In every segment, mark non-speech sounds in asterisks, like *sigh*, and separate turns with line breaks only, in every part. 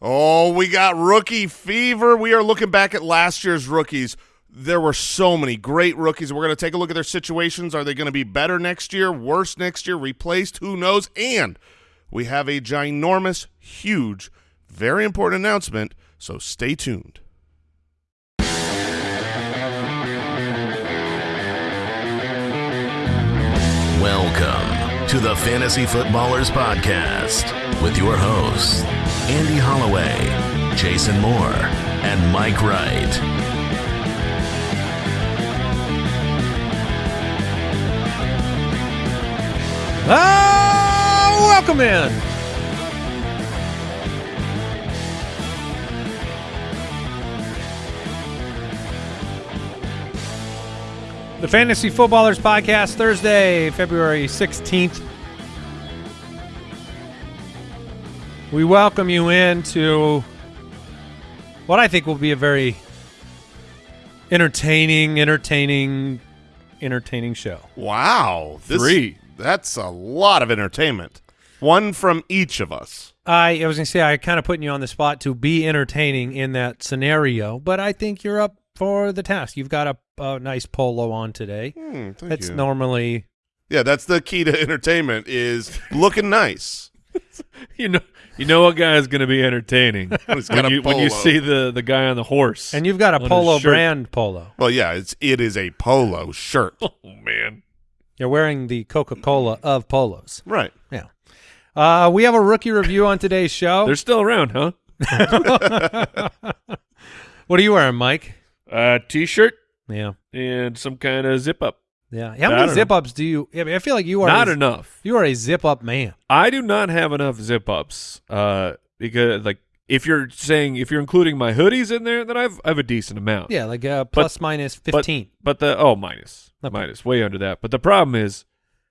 Oh, we got rookie fever. We are looking back at last year's rookies. There were so many great rookies. We're going to take a look at their situations. Are they going to be better next year, worse next year, replaced? Who knows? And we have a ginormous, huge, very important announcement, so stay tuned.
Welcome to the Fantasy Footballers Podcast with your hosts, Andy Holloway, Jason Moore, and Mike Wright.
Ah, welcome in. The Fantasy Footballers Podcast, Thursday, February 16th. We welcome you into what I think will be a very entertaining, entertaining, entertaining show.
Wow. This,
Three.
That's a lot of entertainment. One from each of us.
I, I was going to say, I kind of putting you on the spot to be entertaining in that scenario, but I think you're up for the task. You've got a, a nice polo on today.
Hmm, thank
That's
you.
normally
yeah, that's the key to *laughs* entertainment is looking nice. *laughs*
You know, you know what guy is going to be entertaining *laughs*
He's got
when
a
you, when you see the the guy on the horse.
and you've got a polo brand polo.
Well, yeah, it's it is a polo shirt. *laughs*
oh man,
You're wearing the Coca Cola of polos.
right.
Yeah. Uh, we have a rookie review on today's show.
they're still around, huh? *laughs*
what are you wearing, Mike?
Uh, t-shirt
Yeah.
and some kind of zip up.
Yeah. How many
don't know.
zip ups do you? I, mean, I feel like you are
Not enough.
You are a zip up man.
I do not have enough zip ups. Uh, because like if you're saying if you're including my hoodies in there, then I've I have a decent amount.
Yeah, like uh, plus minus
But-
fifteen.
But the oh minus
Okay.
minus way under that. But the problem is,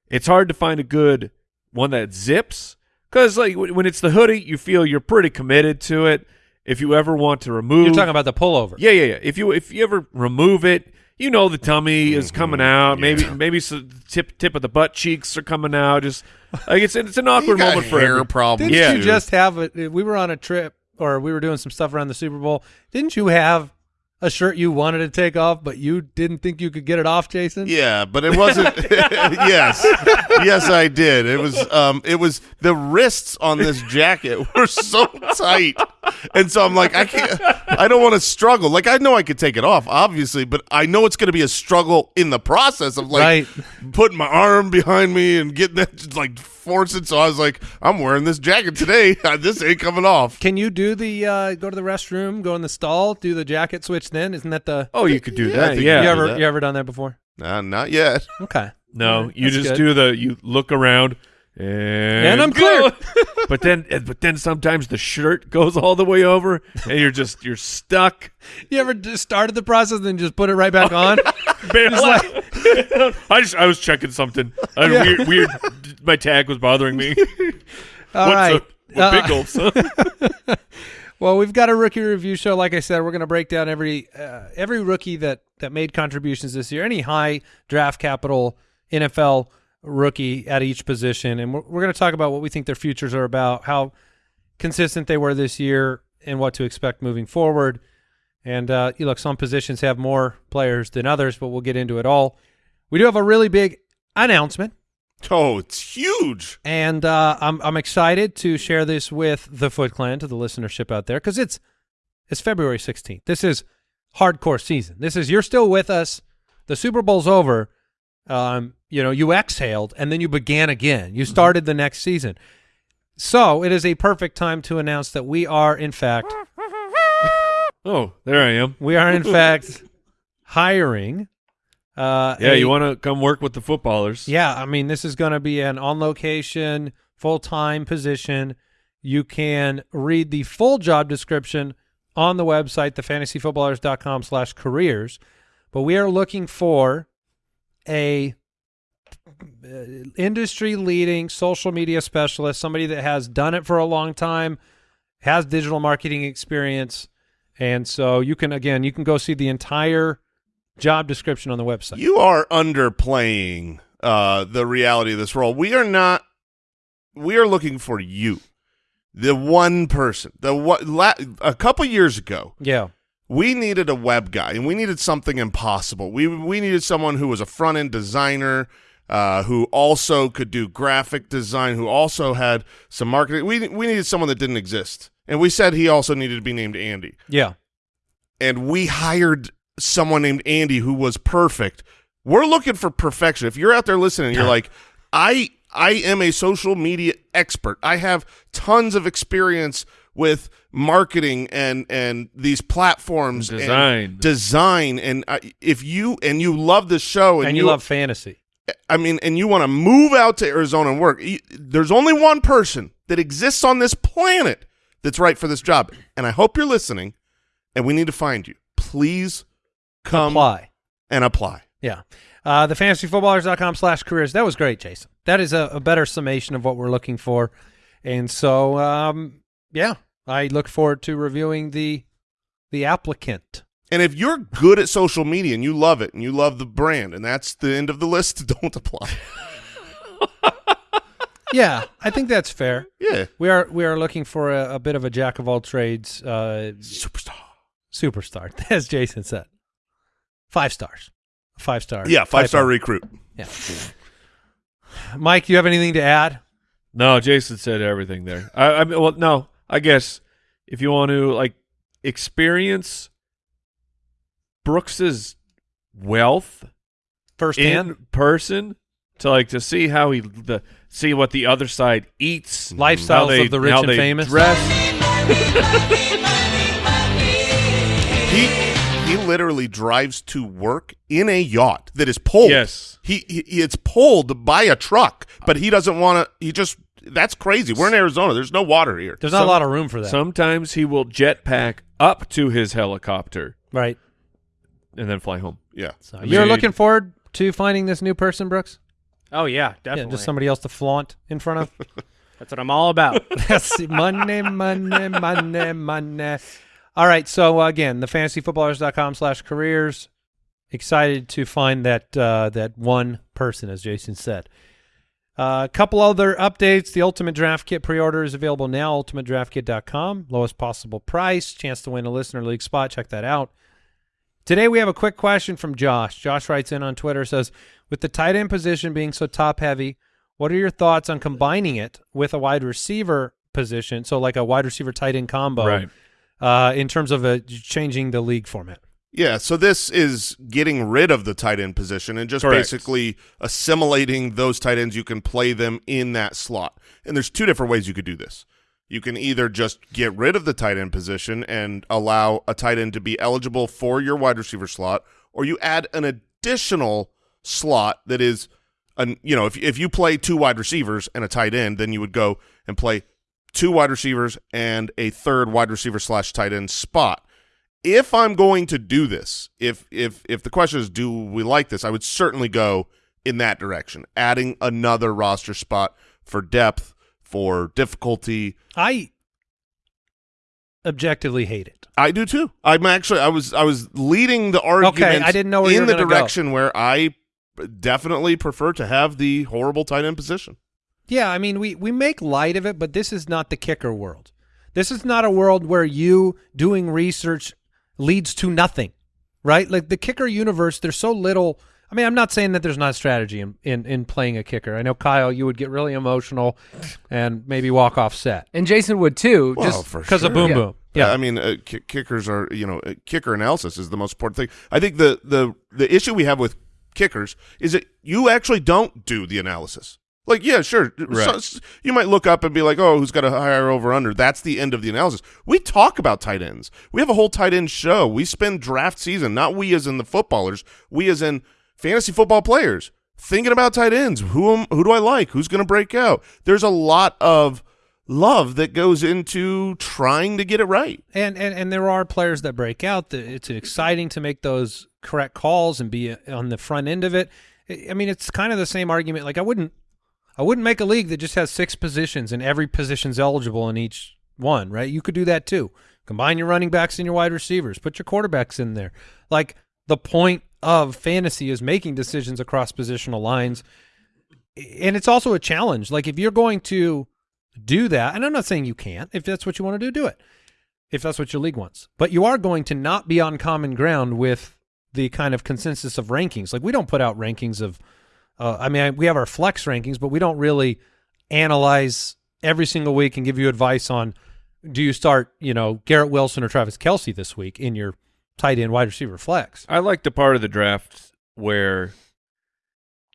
it's hard to find a good one that zips because like w- when it's the hoodie, you feel you're pretty committed to it. If you ever want to remove,
You're talking about the pullover.
yeah, yeah, yeah. If you if you ever remove it, you know the tummy is coming out. Maybe
yeah.
maybe some tip tip of the butt cheeks are coming out. Just like it's it's an awkward moment for
hair
every-
problems.
Didn't
Yeah.
you just have a? We were on a trip, or we were doing some stuff around the Super Bowl. Didn't you have a shirt you wanted to take off, but you didn't think you could get it off, Jason?
Yeah, but it wasn't. *laughs* *laughs* yes, yes, I did. It was. Um, it was the wrists on this jacket *laughs* were so tight, and so I'm like, I can't. I don't want to struggle. Like I know I could take it off, obviously, but I know it's going to be a struggle in the process of like
Right.
putting my arm behind me and getting that just, like forcing. So I was like, I'm wearing this jacket today. *laughs* this ain't coming off.
Can you do the uh, go to the restroom, go in the stall, do the jacket switch? Then isn't that the?
Oh, you could do
Yeah,
that. Yeah.
you
do
ever
that.
you ever done that before?
Nah, not yet.
Okay.
No,
Alright,
you
that's
just
good.
do the you look around and,
And I'm
clear. *laughs* but then but then sometimes the shirt goes all the way over and you're just you're stuck.
You ever just started the process and then just put it right back on? *laughs*
Barely- *laughs* I just I was checking something. I,
Yeah.
Weird weird my tag was bothering me.
All
What's
right.
up? What
Uh,
big gulps, huh?
Well, we've got a rookie review show. Like I said, we're going to break down every uh, every rookie that that made contributions this year, any high draft capital NFL rookie at each position, and we're, we're going to talk about what we think their futures are about, how consistent they were this year, and what to expect moving forward. And uh, you look, some positions have more players than others, but we'll get into it all. We do have a really big announcement.
Oh, it's huge.
And uh, I'm I'm excited to share this with the Foot Clan to the listenership out there because it's it's February 16th. This is hardcore season. This is you're still with us. The Super Bowl's over. Um, you know, you exhaled and then you began again. You started the next season. So it is a perfect time to announce that we are in fact
Oh, there I am.
we are in *laughs* fact hiring. Uh,
Yeah,
a-
you want to come work with the footballers?
Yeah, I mean, this is going to be an on location, full time position. You can read the full job description on the website, thefantasyfootballers.com slash careers. But we are looking for a industry leading social media specialist, somebody that has done it for a long time, has digital marketing experience. And so you can, again, you can go see the entire job description on the website.
You are underplaying uh, the reality of this role. We are not. We are looking for you. the one person, the what la, a couple years ago,
Yeah.
we needed a web guy and we needed something impossible. We we needed someone who was a front end designer, uh, who also could do graphic design, who also had some marketing. We we needed someone that didn't exist, and we said he also needed to be named Andy.
Yeah.
And we hired someone named Andy who was perfect. We're looking for perfection. If you're out there listening, you're like, I I am a social media expert. I have tons of experience with marketing and and these platforms and
Design.
design and uh, if you and you love the show and,
And you love fantasy.
I mean and you want to move out to Arizona and work there's only one person that exists on this planet that's right for this job and I hope you're listening and we need to find you please come
Apply.
and apply
Yeah. Uh, the fantasyfootballers.com slash careers. That was great, Jason. That is a, a better summation of what we're looking for. And so, um, yeah, I look forward to reviewing the the applicant.
And if you're good at social media and you love it and you love the brand and that's the end of the list *laughs* don't apply *laughs*
Yeah, I think that's fair.
yeah
We are we are looking for a, a bit of a jack of all trades uh,
superstar
superstar, *laughs* as Jason said. Five stars. Five star.
yeah five star
typo.
recruit
Yeah. Mike, do you have anything to add?
No, Jason said everything there. I, I mean, well, no, I guess if you want to like experience Brooks's wealth
Firsthand.
in person, to like to see how he the see what the other side eats,
mm-hmm.
Lifestyles they-
of the rich
how
and
they
famous.
dress.
He he literally drives to work in a yacht that is pulled.
Yes.
He, he it's pulled by a truck, but he doesn't want to. He just that's crazy. We're in Arizona. There's no water here.
There's not a lot of room for that.
Sometimes he will jetpack up to his helicopter
right.
And then fly home.
yeah.
So
I
you're
mean-
looking forward to finding this new person, Brooks?
Oh yeah,
Yeah,
definitely.
just somebody else to flaunt in front of. *laughs*
That's what I'm all about. *laughs*
That's money, money, money, money. All right. So uh, again, the fantasyfootballers.com slash careers. Excited to find that uh, that one person, as Jason said. Uh, a couple other updates. The Ultimate Draft Kit pre-order is available now. UltimateDraftKit.com. Lowest possible price. Chance to win a listener league spot. Check that out. Today we have a quick question from Josh. Josh writes in on Twitter says, "With the tight end position being so top heavy, what are your thoughts on combining it with a wide receiver position? So like a wide receiver tight end combo,
Right.
Uh, in terms of uh, changing the league format.
Yeah, so this is getting rid of the tight end position and just
Correct.
basically assimilating those tight ends. You can play them in that slot. And there's two different ways you could do this. You can either just get rid of the tight end position and allow a tight end to be eligible for your wide receiver slot, or you add an additional slot that is an you know, if if you play two wide receivers and a tight end, then you would go and play two wide receivers and a third wide receiver slash tight end spot. If I'm going to do this, if if if the question is do we like this, I would certainly go in that direction, adding another roster spot for depth, for difficulty.
I objectively hate it.
I do too. I'm actually I was I was leading the argument okay,
I didn't know
in the
gonna go.
direction where I definitely prefer to have the horrible tight end position.
Yeah, I mean, we, we make light of it, but this is not the kicker world. This is not a world where you doing research leads to nothing, right? Like the kicker universe, there's so little. I mean, I'm not saying that there's not strategy in, in, in playing a kicker. I know, Kyle, you would get really emotional and maybe walk off set
and Jason would too.
Well,
just
for
because of boom
Yeah.
boom.
Yeah,
Yeah.
I mean, uh, ki- kickers are you know, uh, kicker analysis is the most important thing. I think the the the issue we have with kickers is that you actually don't do the analysis. Like, yeah, sure,
Right.
so- you might look up and be like, oh, who's got a higher over under? That's the end of the analysis. We talk about tight ends. We have a whole tight end show. We spend draft season, not we as in the footballers, we as in fantasy football players, thinking about tight ends. Who am, who do I like? Who's going to break out? There's a lot of love that goes into trying to get it right.
And, and and there are players that break out. It's exciting to make those correct calls and be on the front end of it. I mean, it's kind of the same argument. Like I wouldn't, I wouldn't make a league that just has six positions and every position's eligible in each one. Right? You could do that too. Combine your running backs and your wide receivers. Put your quarterbacks in there. Like the point of fantasy is making decisions across positional lines, and it's also a challenge. Like if you're going to do that. And I'm not saying you can't. If that's what you want to do, do it. If that's what your league wants. But you are going to not be on common ground with the kind of consensus of rankings. Like we don't put out rankings of uh, I mean, we have our flex rankings, but we don't really analyze every single week and give you advice on do you start, you know, Garrett Wilson or Travis Kelce this week in your tight end wide receiver flex.
I like the part of the draft where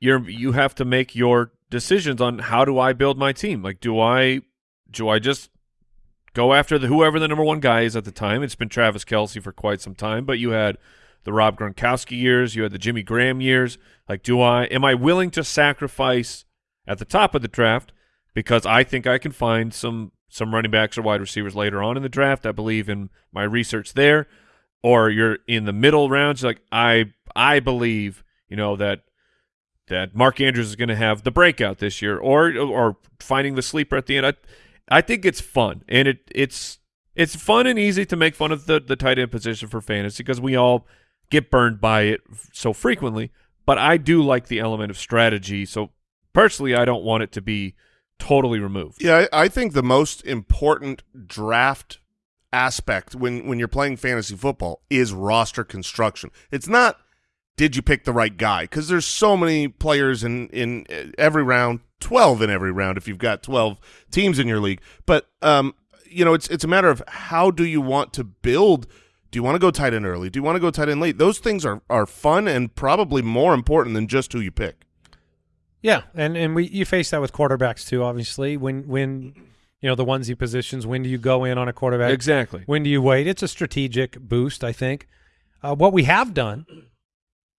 you're you have to make your decisions on how do I build my team. Like, do I do I just go after the whoever the number one guy is at the time? It's been Travis Kelce for quite some time, but you had the Rob Gronkowski years, you had the Jimmy Graham years. Like, do I am I willing to sacrifice at the top of the draft because I think I can find some some running backs or wide receivers later on in the draft. I believe in my research there. Or you're in the middle rounds, like I I believe, you know, that that Mark Andrews is going to have the breakout this year, or or finding the sleeper at the end. I, I think it's fun, and it it's it's fun and easy to make fun of the the tight end position for fantasy because we all get burned by it so frequently. But I do like the element of strategy. So personally, I don't want it to be totally removed.
Yeah, I, I think the most important draft aspect when when you're playing fantasy football is roster construction. It's not did you pick the right guy because there's so many players in in every round, 12 in every round if you've got 12 teams in your league. But um you know, it's it's a matter of how do you want to build do you want to go tight end early? Do you want to go tight end late? Those things are are fun and probably more important than just who you pick.
Yeah, and and we you face that with quarterbacks too. Obviously, when when you know the onesie positions, when do you go in on a quarterback?
Exactly.
When do you wait? It's a strategic boost, I think. Uh, what we have done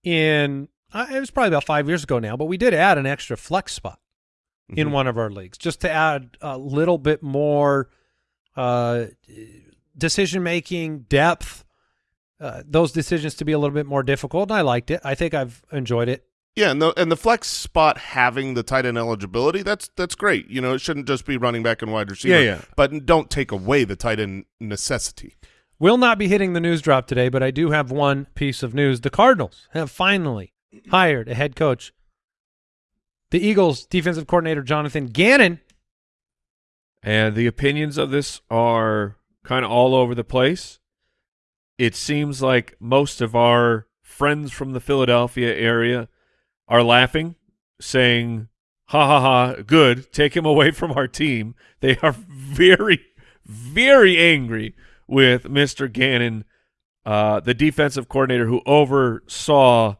in uh, it was probably about five years ago now, but we did add an extra flex spot in
Mhm.
one of our leagues just to add a little bit more uh, decision making depth. Uh, those decisions to be a little bit more difficult, and I liked it. I think I've enjoyed it.
Yeah, and the and the flex spot having the tight end eligibility, that's that's great. You know, it shouldn't just be running back and wide receiver.
Yeah, yeah.
But don't take away the tight end necessity.
Will not be hitting the news drop today, but I do have one piece of news. The Cardinals have finally hired a head coach. The Eagles defensive coordinator Jonathan Gannon.
And the opinions of this are kind of all over the place. It seems like most of our friends from the Philadelphia area are laughing, saying, ha ha ha, good, take him away from our team. They are *laughs* very, very angry with Mr. Gannon, uh, the defensive coordinator who oversaw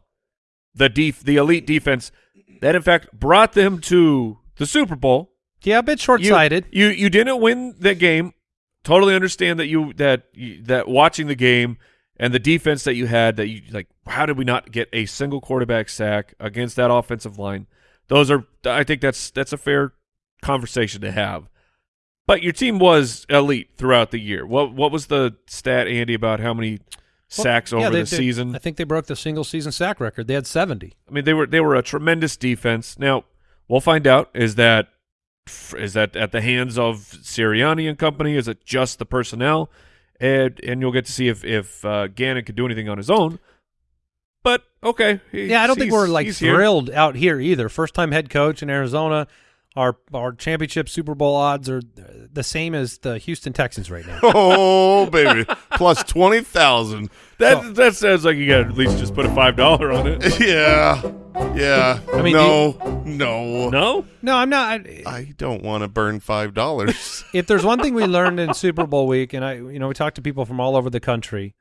the def- the elite defense that, in fact, brought them to the Super Bowl
Yeah, a bit short sighted.
you, you you didn't win that game. Totally understand that you that that watching the game and the defense that you had that you like. How did we not get a single quarterback sack against that offensive line? Those are I think that's that's a fair conversation to have. But your team was elite throughout the year. What what was the stat, Andy, about how many sacks
Well, yeah,
over
they-
the
they-
season?
I think they broke the single season sack record. They had 70.
I mean, they were they were a tremendous defense. Now we'll find out is that is that at the hands of Sirianni and company? Is it just the personnel? And and you'll get to see if if uh, Gannon could do anything on his own. But okay,
Yeah, I don't think we're like
he's here.
thrilled out here either. First time head coach in Arizona. Our our championship Super Bowl odds are the same as the Houston Texans right now. *laughs*
Oh baby, plus twenty thousand.
That that sounds like you got to at least just put a five dollar on it. *laughs*
Yeah, yeah.
I mean,
no, no,
No,
no, I'm not. I,
I don't want to burn five dollars. *laughs*
if there's one thing we learned in Super Bowl week, and I, you know, we talked to people from all over the country,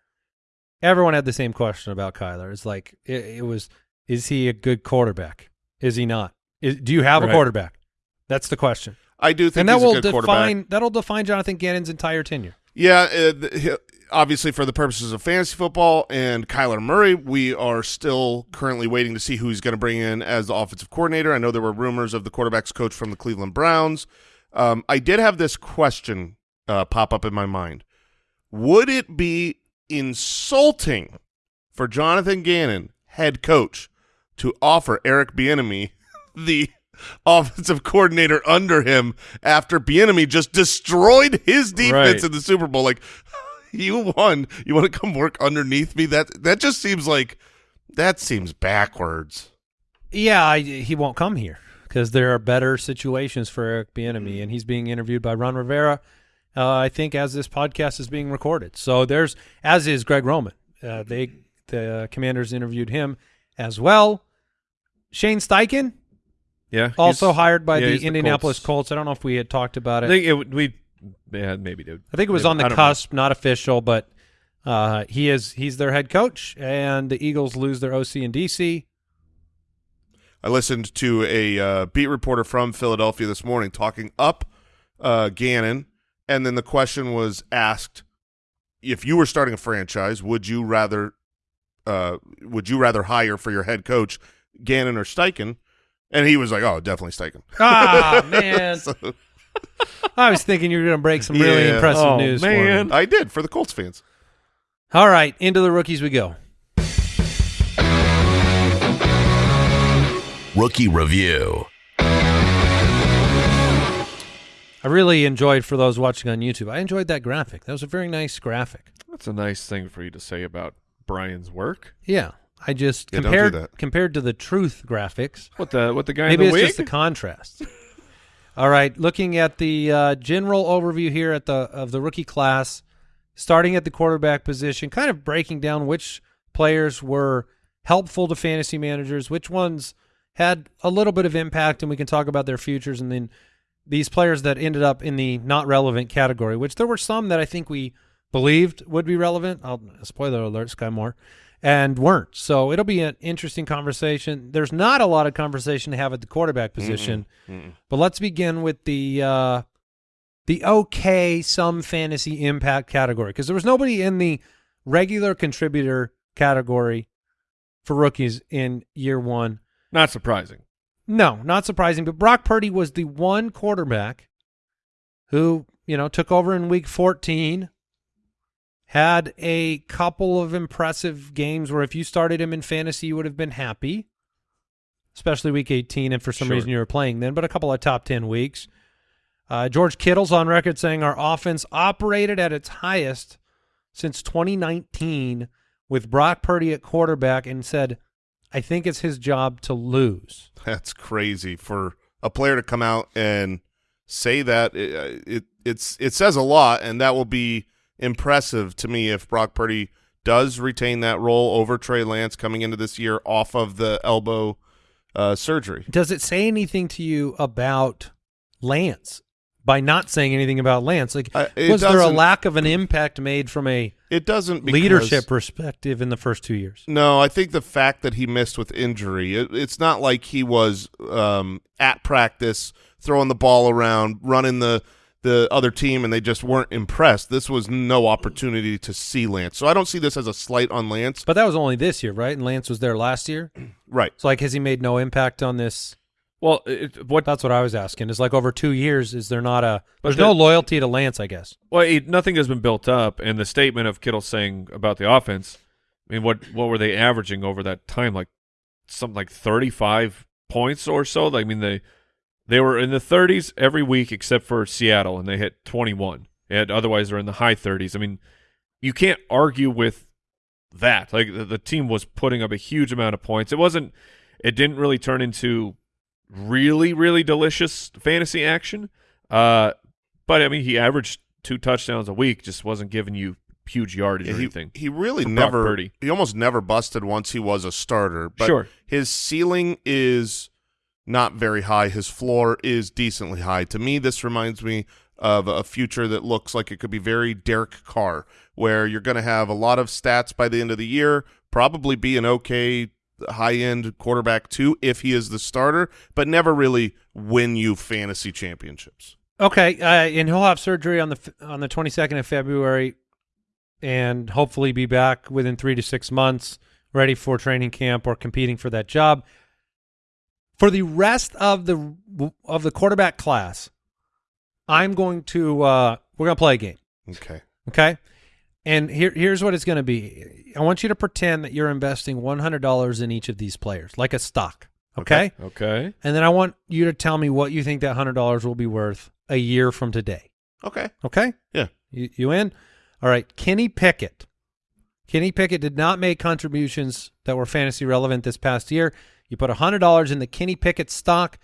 everyone had the same question about Kyler. It's like it, it was: Is he a good quarterback? Is he not? Is, do you have a quarterback? That's the question,
I do think
and that
he's
will
good
define that'll define Jonathan Gannon's entire tenure.
Yeah, uh, obviously for the purposes of fantasy football and Kyler Murray, we are still currently waiting to see who he's going to bring in as the offensive coordinator. I know there were rumors of the quarterbacks coach from the Cleveland Browns. Um, I did have this question uh, pop up in my mind. Would it be insulting for Jonathan Gannon, head coach, to offer Eric Bieniemy *laughs* the *laughs* offensive coordinator under him after Bieniemy just destroyed his defense
Right.
in the Super Bowl? Like, *laughs* you won. You want to come work underneath me? That that just seems like that seems backwards.
Yeah, I, he won't come here because there are better situations for Eric Bieniemy, and he's being interviewed by Ron Rivera. Uh, I think as this podcast is being recorded, so there's as is Greg Roman. Uh, they the Commanders interviewed him as well. Shane Steichen,
Yeah.
also hired by
yeah,
the
he's
Indianapolis
Colts.
Colts. I don't know if we had talked about
I
it.
think it, we yeah maybe did.
I think it was
Maybe.
on the
I don't
cusp, not official, but uh, he is he's their head coach, and the Eagles lose their OC and DC.
I listened to a uh, beat reporter from Philadelphia this morning talking up uh, Gannon, and then the question was asked: If you were starting a franchise, would you rather uh, would you rather hire for your head coach Gannon or Steichen? And he was like, "Oh, definitely Steichen."
Ah *laughs* man,
So,
I was thinking you were going to break some really
Yeah.
impressive
Oh,
news. for me.
man.
I did for the Colts fans.
All right, into the rookies we go.
Rookie Review.
I really enjoyed for those watching on YouTube. I enjoyed that graphic. That was a very nice graphic.
That's a nice thing for you to say about Brian's work.
Yeah, I just
Yeah, don't do
compared
that.
compared to the truth graphics.
What the what the guy
Maybe
in
it's
wig?
just the contrast. *laughs* All right, looking at the uh, general overview here at the of the rookie class, starting at the quarterback position, kind of breaking down which players were helpful to fantasy managers, which ones had a little bit of impact, and we can talk about their futures, and then these players that ended up in the not relevant category, which there were some that I think we believed would be relevant. I'll spoiler alert, Skyy Moore, and weren't. So it'll be an interesting conversation. There's not a lot of conversation to have at the quarterback position, but let's begin with the uh, the okay some fantasy impact category because there was nobody in the regular contributor category for rookies in year one.
Not surprising.
No, not surprising. But Brock Purdy was the one quarterback who, you know, took over in week 14, had a couple of impressive games where if you started him in fantasy, you would have been happy, especially week 18. And for some
Sure.
reason you were playing then, but a couple of top 10 weeks. Uh, George Kittle's on record saying our offense operated at its highest since 2019 with Brock Purdy at quarterback and said, I think it's his job to lose.
That's crazy for a player to come out and say that. It, it it's it says a lot, and that will be impressive to me if Brock Purdy does retain that role over Trey Lance coming into this year off of the elbow uh, surgery.
Does it say anything to you about Lance by not saying anything about Lance? Like,
Uh,
was there a lack of an impact made from a
It doesn't because,
leadership perspective in the first two years?
No, I think the fact that he missed with injury, it, it's not like he was um, at practice throwing the ball around, running the the other team, and they just weren't impressed. This was no opportunity to see Lance, so I don't see this as a slight on Lance.
But that was only this year, right? And Lance was there last year. *clears throat*
Right.
So, like, has he made no impact on this?
Well, it, what
That's what I was asking. Is like over two years, is there not a? There's
the-
no loyalty to Lance, I guess.
well, it, nothing has been built up, and the statement of Kittle saying about the offense. I mean, what what were they averaging over that time? Like something like thirty five points or so. Like, I mean, they they were in the thirties every week except for Seattle, and they hit twenty one. And otherwise, they're in the high thirties. I mean, you can't argue with that. Like the, the team was putting up a huge amount of points. It wasn't. It didn't really turn into really, really delicious fantasy action. Uh, but I mean, he averaged two touchdowns a week. Just wasn't giving you huge yardage
Yeah,
or
he,
anything.
he really never
Purdy.
he almost never busted once he was a starter. But
Sure.
his ceiling is not very high. His floor is decently high. To me, this reminds me of a future that looks like it could be very Derek Carr, where you're going to have a lot of stats by the end of the year, probably be an okay high end quarterback too if he is the starter, but never really win you fantasy championships.
Okay, uh, and he'll have surgery on the on the 22nd of February, and hopefully be back within three to six months, ready for training camp or competing for that job. For the rest of the of the quarterback class, I'm going to uh, we're going to play a game.
Okay.
Okay. And here, here's what it's going to be. I want you to pretend that you're investing $100 in each of these players, like a stock. Okay?
Okay.
And then I want you to tell me what you think that $100 will be worth a year from today.
Okay.
Okay?
Yeah.
You, you in? All right. Kenny Pickett. Kenny Pickett did not make contributions that were fantasy relevant this past year. You put $100 in the Kenny Pickett stock,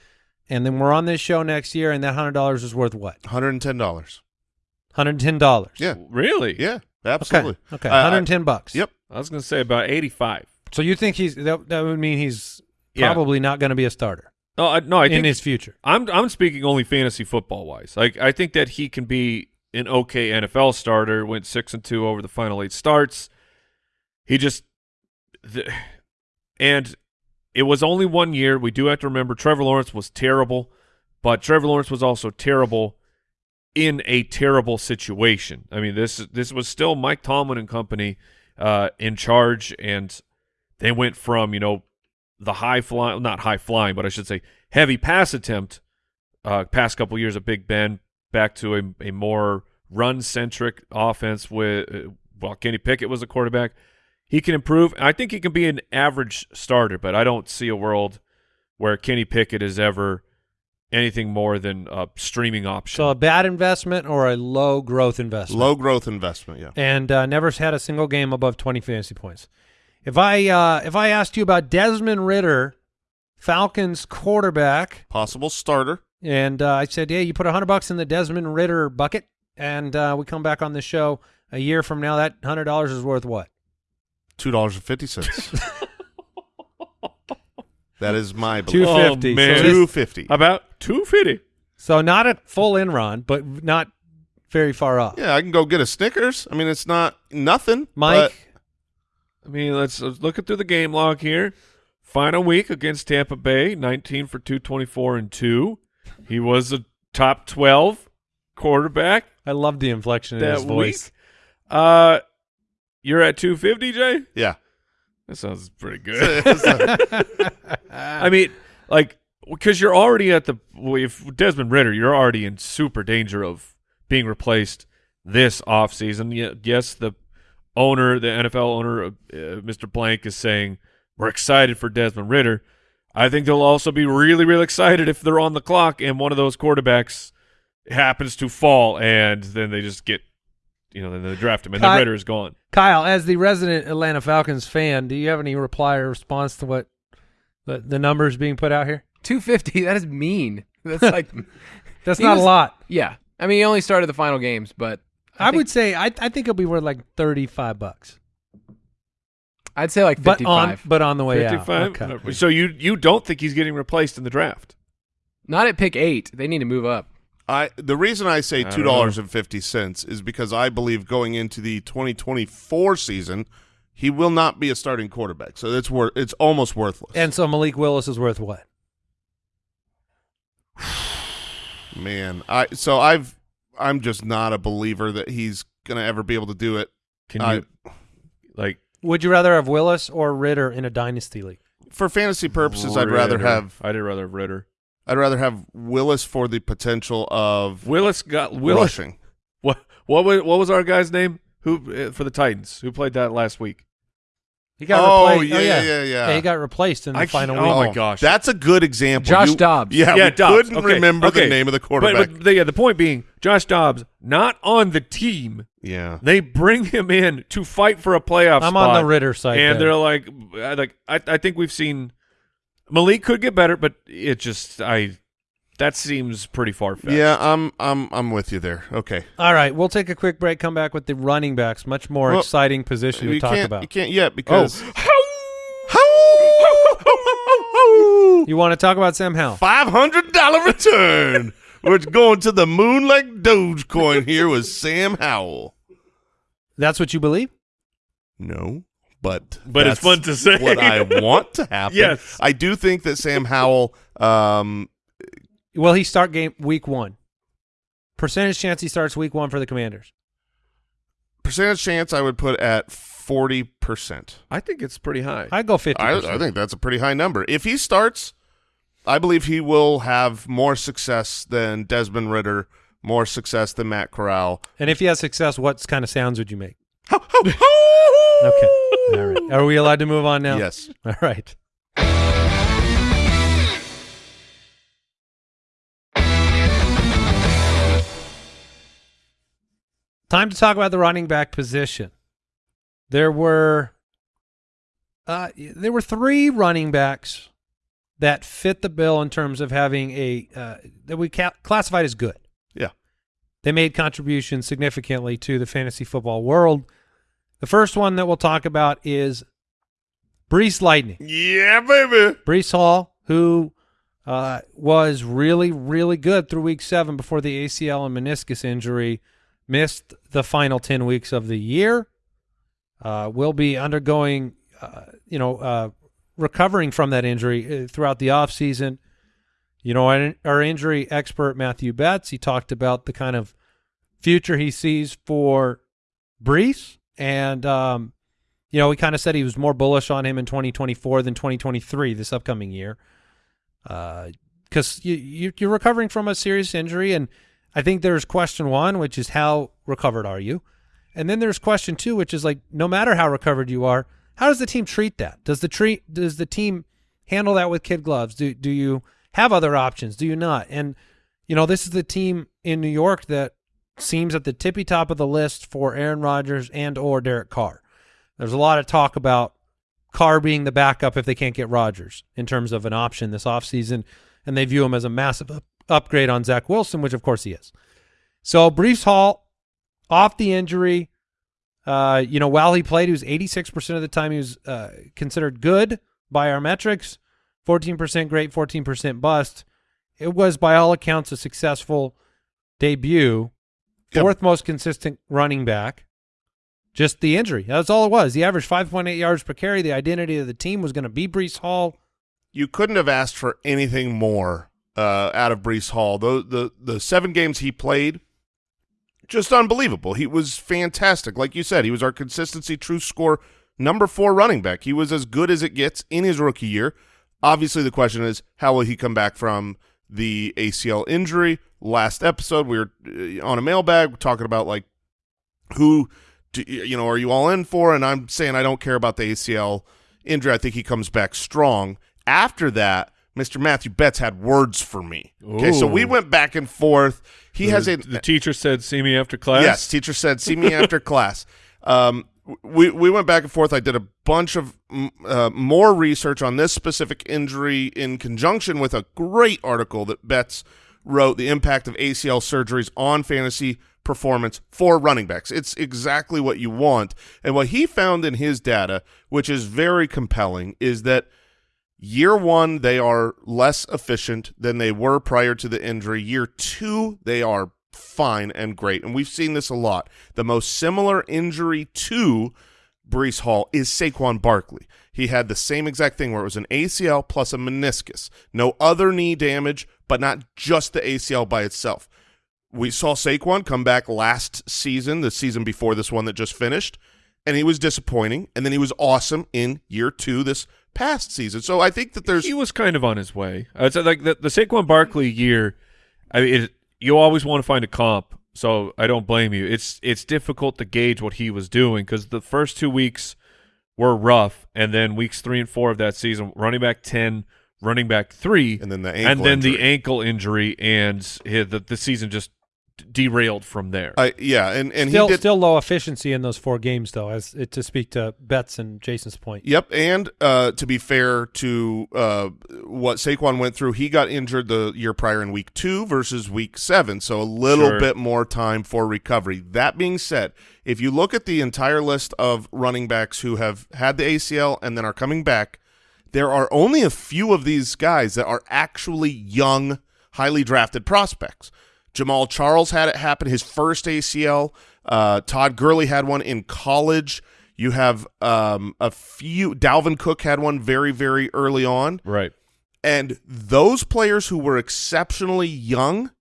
and then we're on this show next year, and that hundred dollars is worth what?
Hundred and ten dollars.
Hundred and ten dollars.
Yeah,
Really?
yeah, absolutely.
Okay.
I- I-
Hundred and ten bucks.
Yep.
I was going to say about 85.
So you think he's that? That would mean he's
Yeah.
probably not going to be a starter
No, I, no, I
in
think
his future.
I'm I'm speaking only fantasy football wise. Like I think that he can be an okay NFL starter. Went six and two over the final eight starts. He just the, and it was only one year. We do have to remember Trevor Lawrence was terrible, but Trevor Lawrence was also terrible in a terrible situation. I mean this this was still Mike Tomlin and company uh, in charge, and they went from you know the high flying, not high flying, but I should say heavy pass attempt uh, past couple years of Big Ben back to a, a more run centric offense with uh, Kenny Pickett was a quarterback. He can improve. I think he can be an average starter, but I don't see a world where Kenny Pickett is ever anything more than a streaming option.
So a bad investment or a low growth investment.
Low growth investment. Yeah.
and uh, never had a single game above 20 fantasy points. If I uh, if I asked you about Desmond Ridder, Falcons quarterback,
Possible starter.
and uh, I said, "Yeah, you put a 100 bucks in the Desmond Ridder bucket," and uh, we come back on the show a year from now, that hundred dollars is worth what?
Two dollars and fifty cents. that is my
Two
belief.
Oh,
fifty.
man.
So, this-
Two fifty.
about two fifty.
so not a full in run, but not very far off.
Yeah, I can go get a Snickers. I mean, it's not nothing.
Mike,
I mean, let's, let's look at through the game log here. Final week against Tampa Bay, 19 for 224 and 2. He was a top 12 quarterback
I love the inflection in
that
his voice.
week. Uh, you're at 250, Jay?
yeah.
That sounds pretty good. *laughs* *laughs* I mean, like, because you're already at the if Desmond Ridder, you're already in super danger of being replaced this offseason. Ye- Yes, the owner, the NFL owner, uh, Mr. Blank, is saying we're excited for Desmond Ridder. I think they'll also be really, really excited if they're on the clock and one of those quarterbacks happens to fall, and then they just get, you know, then they draft him, and then
Ky-
Ridder is gone.
Kyle, as the resident Atlanta Falcons fan, do you have any reply or response to what the, the numbers being put out here?
250. *laughs* That is mean. That's *laughs* like,
That's not
was-
a lot.
yeah. I mean, he only started the final games, but
I,
think-
would say I I think it'll be worth like thirty five bucks,
I'd say like
but
55.
on but on the way out. Okay.
So you you don't think he's getting replaced in the draft?
Not at pick eight. They need to move up.
I the reason I say two dollars and fifty cents is because I believe going into the twenty twenty four season, he will not be a starting quarterback. So it's worth it's almost worthless.
And so Malik Willis is worth what? *sighs*
man, I so I've I'm just not a believer that he's gonna ever be able to do it.
Can
I-
you like
Would you rather have Willis or Ridder in a dynasty league?
For fantasy purposes, I'd rather have
I'd rather have Ridder.
I'd rather have Willis for the potential of
Willis got Willis.
rushing.
What what was what was our guy's name? Who uh, for the Titans? Who played that last week?
He got
Oh,
replaced.
yeah,
yeah,
yeah, yeah.
he got replaced in the
I
final week.
Oh my gosh.
that's a good example.
Josh
You-
Dobbs.
Yeah,
Yeah,
we
Dobbs.
couldn't
Okay,
remember
okay.
the name of the
But,
quarterback.
but the, yeah, the point being, Josh Dobbs not on the team.
yeah,
They bring him in to fight for a playoff
I'm
spot.
on the Ridder side.
and
there.
they're like, I- like I, I think we've seen Malik could get better, but it just I that seems pretty far fetched.
yeah. I'm I'm I'm with you there. Okay,
All right, we'll take a quick break. Come back with the running backs. Much more
Well,
exciting position to talk about.
you can't yet oh. because Oh.
You want to talk about Sam Howell?
five hundred dollar return. We're going to the moon like Dogecoin here with Sam Howell.
That's what you believe?
No, but
But it's fun to say.
what I *laughs* want to happen.
Yes.
I do think that Sam Howell. Um,
Will he start game week one? Percentage chance he starts week one for the Commanders.
percentage chance I would put at forty percent.
I think it's pretty high.
I'd go fifty.
I, I think that's a pretty high number. If he starts, I believe he will have more success than Desmond Ridder, more success than Matt Corral.
And if he has success, what kind of sounds would you make?
Ho, ho, ho!
Okay. All right. Are we allowed to move on now?
Yes.
All right. Time to talk about the running back position. There were uh, there were three running backs that fit the bill in terms of having a uh, that we ca- classified as good.
Yeah.
They made contributions significantly to the fantasy football world. The first one that we'll talk about is Breece Lightning.
Yeah, baby.
Breece Hall, who uh, was really, really good through week seven before the ACL and meniscus injury, missed the final 10 weeks of the year, uh, will be undergoing, uh, you know, uh, recovering from that injury uh, throughout the offseason. You know, our, our injury expert, Matthew Betz, he talked about the kind of future he sees for Breece. And, um, you know, he kind of said he was more bullish on him in 2024 than 2023, this upcoming year. Because you, you, you're recovering from a serious injury. And I think there's question one, which is how recovered are you? And then there's question two, which is like, no matter how recovered you are, how does the team treat that? Does the treat does the team handle that with kid gloves? Do do you have other options? Do you not? And you know, this is the team in New York that seems at the tippy top of the list for Aaron Rodgers and or Derek Carr. There's a lot of talk about Carr being the backup if they can't get Rodgers in terms of an option this offseason, and they view him as a massive up- upgrade on Zach Wilson, which of course he is. So Breece Hall off the injury. Uh, you know, while he played, he was 86% of the time he was uh, considered good by our metrics, 14% great, 14% bust. It was, by all accounts, a successful debut.
Yep.
Fourth most consistent running back. Just the injury. That's all it was. He averaged 5.8 yards per carry. The identity of the team was going to be Breece Hall.
You couldn't have asked for anything more uh, out of Breece Hall. The, the the seven games he played, just unbelievable. He was fantastic. Like you said, he was our consistency true score number four running back. He was as good as it gets in his rookie year. Obviously, the question is how will he come back from the ACL injury? Last episode, we were uh, on a mailbag talking about like who, do, you know, are you all in for? And I'm saying I don't care about the ACL injury. I think he comes back strong. After that, Mr. Matthew Betz had words for me. Okay, so we went back and forth. He
the,
has a
the teacher said, "See me after class."
Yes, teacher said, "See me after *laughs* class." Um, we we went back and forth. I did a bunch of uh, more research on this specific injury in conjunction with a great article that Betz wrote, "The Impact of ACL Surgeries on Fantasy Performance for Running Backs." It's exactly what you want, and what he found in his data, which is very compelling, is that Year one, they are less efficient than they were prior to the injury. Year two, they are fine and great. And we've seen this a lot. The most similar injury to Breece Hall is Saquon Barkley. He had the same exact thing where it was an ACL plus a meniscus. No other knee damage, but not just the ACL by itself. We saw Saquon come back last season, the season before this one that just finished, and he was disappointing. And then he was awesome in year two this past season. So I think that there's
he was kind of on his way. Uh, I'd say like the, the Saquon Barkley year. I mean, it, you always want to find a comp, so I don't blame you. It's it's difficult to gauge what he was doing because the first two weeks were rough, and then weeks three and four of that season, running back ten, running back three,
and then the ankle
and then the
injury.
ankle injury, and the the season just derailed from there.
I yeah, and and
still,
he did
still low efficiency in those four games, though, as to speak to Betz and Jason's point.
Yep, and uh, to be fair to uh, what Saquon went through, he got injured the year prior in week two versus week seven, so a little
Sure.
bit more time for recovery. That being said, if you look at the entire list of running backs who have had the ACL and then are coming back, there are only a few of these guys that are actually young, highly drafted prospects. Jamaal Charles had it happen his first ACL. Uh, Todd Gurley had one in college. You have um, a few. Dalvin Cook had one very, very early on.
right.
And those players who were exceptionally young,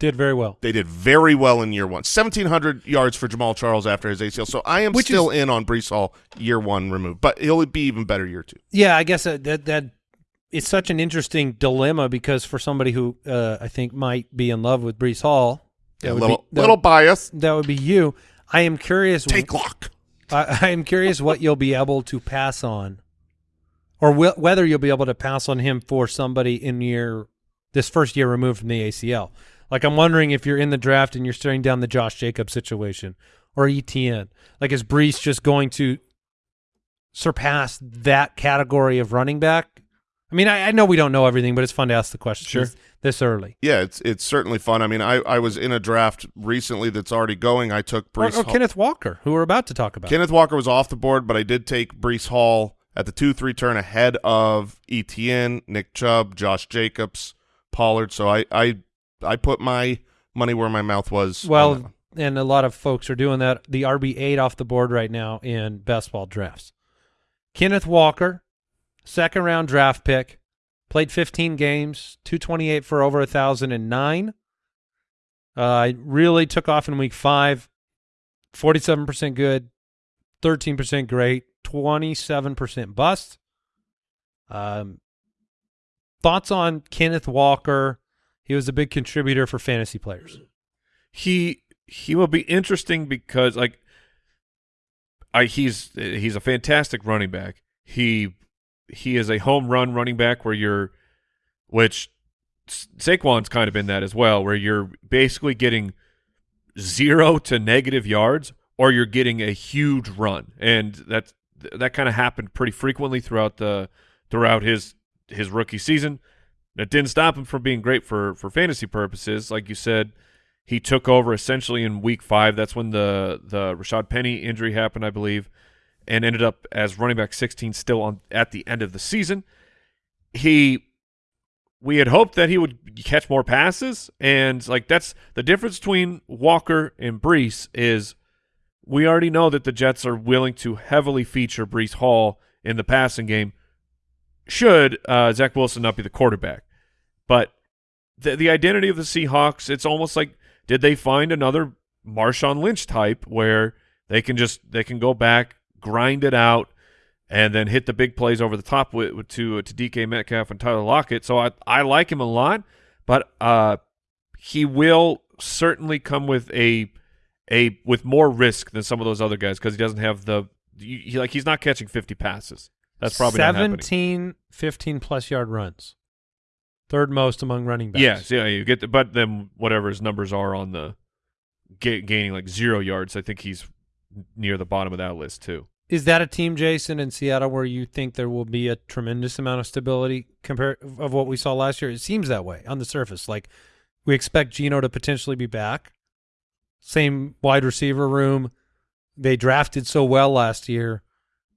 Did very well.
they did very well in year one. 1,700 yards for Jamaal Charles after his ACL. So I am
Which
still in on Breece Hall year one removed, but he'll be even better year two.
Yeah, I guess that that, that it's such an interesting dilemma because for somebody who uh, I think might be in love with Breece Hall, that
A
would
little,
be, that,
little bias.
that would be you. I am curious.
Take lock.
I, I am curious what you'll be able to pass on, or wh- whether you'll be able to pass on him for somebody in your this first year removed from the ACL. Like I'm wondering if you're in the draft and you're staring down the Josh Jacobs situation or ETN. Like is Breece just going to surpass that category of running back I mean, I, I know we don't know everything, but it's fun to ask the questions
Sure.
this, this early.
Yeah, it's it's certainly fun. I mean, I, I was in a draft recently that's already going. I took Breece
or
Hall.
Kenneth Walker, who we're about to talk about.
Kenneth Walker was off the board, but I did take Breece Hall at the two three turn ahead of ETN, Nick Chubb, Josh Jacobs, Pollard. So I I I put my money where my mouth was.
well, and a lot of folks are doing that. The RB eight off the board right now in best ball drafts. Kenneth Walker, second round draft pick, played 15 games, 228 for over a thousand and nine. Uh, really took off in week five. 47% good, 13% great, 27% bust. Um, thoughts on Kenneth Walker? He was a big contributor for fantasy players.
he he will be interesting because like I he's he's a fantastic running back. He he is a home run running back where you're which Sa- Saquon's kind of been that as well where you're basically getting 0 to negative yards or you're getting a huge run. And that's that kind of happened pretty frequently throughout the throughout his his rookie season. That didn't stop him from being great for for fantasy purposes. Like you said, he took over essentially in week five. That's when the the Rashad Penny injury happened, I believe, and ended up as running back 16 still on at the end of the season. He we had hoped that he would catch more passes, and like that's the difference between Walker and Breece is we already know that the Jets are willing to heavily feature Breece Hall in the passing game. Should uh, Zach Wilson not be the quarterback, but the the identity of the Seahawks, it's almost like did they find another Marshawn Lynch type where they can just they can go back, grind it out, and then hit the big plays over the top with, to to DK Metcalf and Tyler Lockett. So I I like him a lot, but uh, he will certainly come with a a with more risk than some of those other guys because he doesn't have the he, like he's not catching 50 passes. That's probably not
17 15 plus yard runs. Third most among running backs.
Yes, yeah, you get the, but then whatever his numbers are on the ga- gaining like zero yards, I think he's near the bottom of that list too.
Is that a team, Jason, in Seattle where you think there will be a tremendous amount of stability compared of what we saw last year? It seems that way on the surface. Like we expect Geno to potentially be back. Same wide receiver room. They drafted so well last year.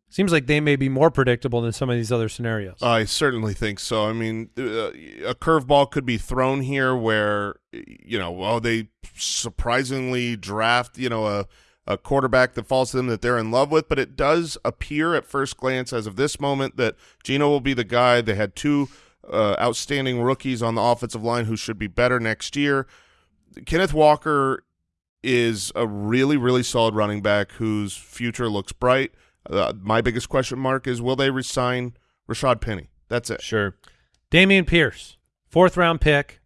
Seems like they may be more predictable than some of these other scenarios.
I certainly think so. I mean, uh, a curveball could be thrown here where, you know, oh, they surprisingly draft, you know, a, a quarterback that falls to them that they're in love with, but it does appear at first glance as of this moment that Geno will be the guy. They had two uh, outstanding rookies on the offensive line who should be better next year. Kenneth Walker is a really, really solid running back whose future looks bright. Uh, my biggest question mark is will they resign Rashad Penny? That's it.
Sure.
Dameon Pierce, fourth round pick,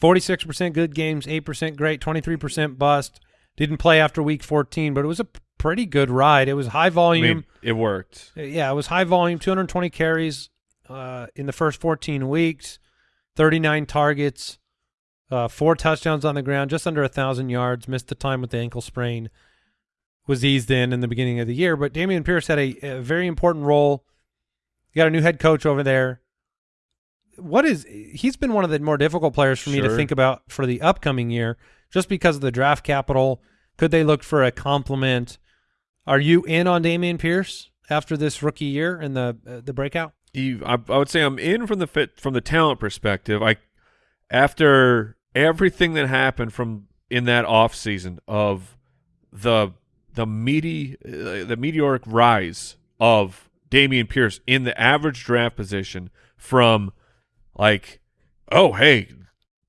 46% good games, 8% great, 23% bust. Didn't play after week 14, but it was a pretty good ride. It was high
I
volume.
mean, it worked.
Uh, yeah, it was high volume, 220 carries uh, in the first 14 weeks, 39 targets, uh, four touchdowns on the ground, just under a thousand yards. Missed the time with the ankle sprain. Was eased in in the beginning of the year, but Dameon Pierce had a, a very important role. You got a new head coach over there. What is he's been one of the more difficult players for me to think about for the upcoming year, just because of the draft capital. Could they look for a compliment? Are you in on Dameon Pierce after this rookie year and the uh, the breakout?
You, I, I would say I'm in from the fit from the talent perspective. I after everything that happened from in that off season of the the meaty uh, the meteoric rise of Dameon Pierce in the average draft position from like oh hey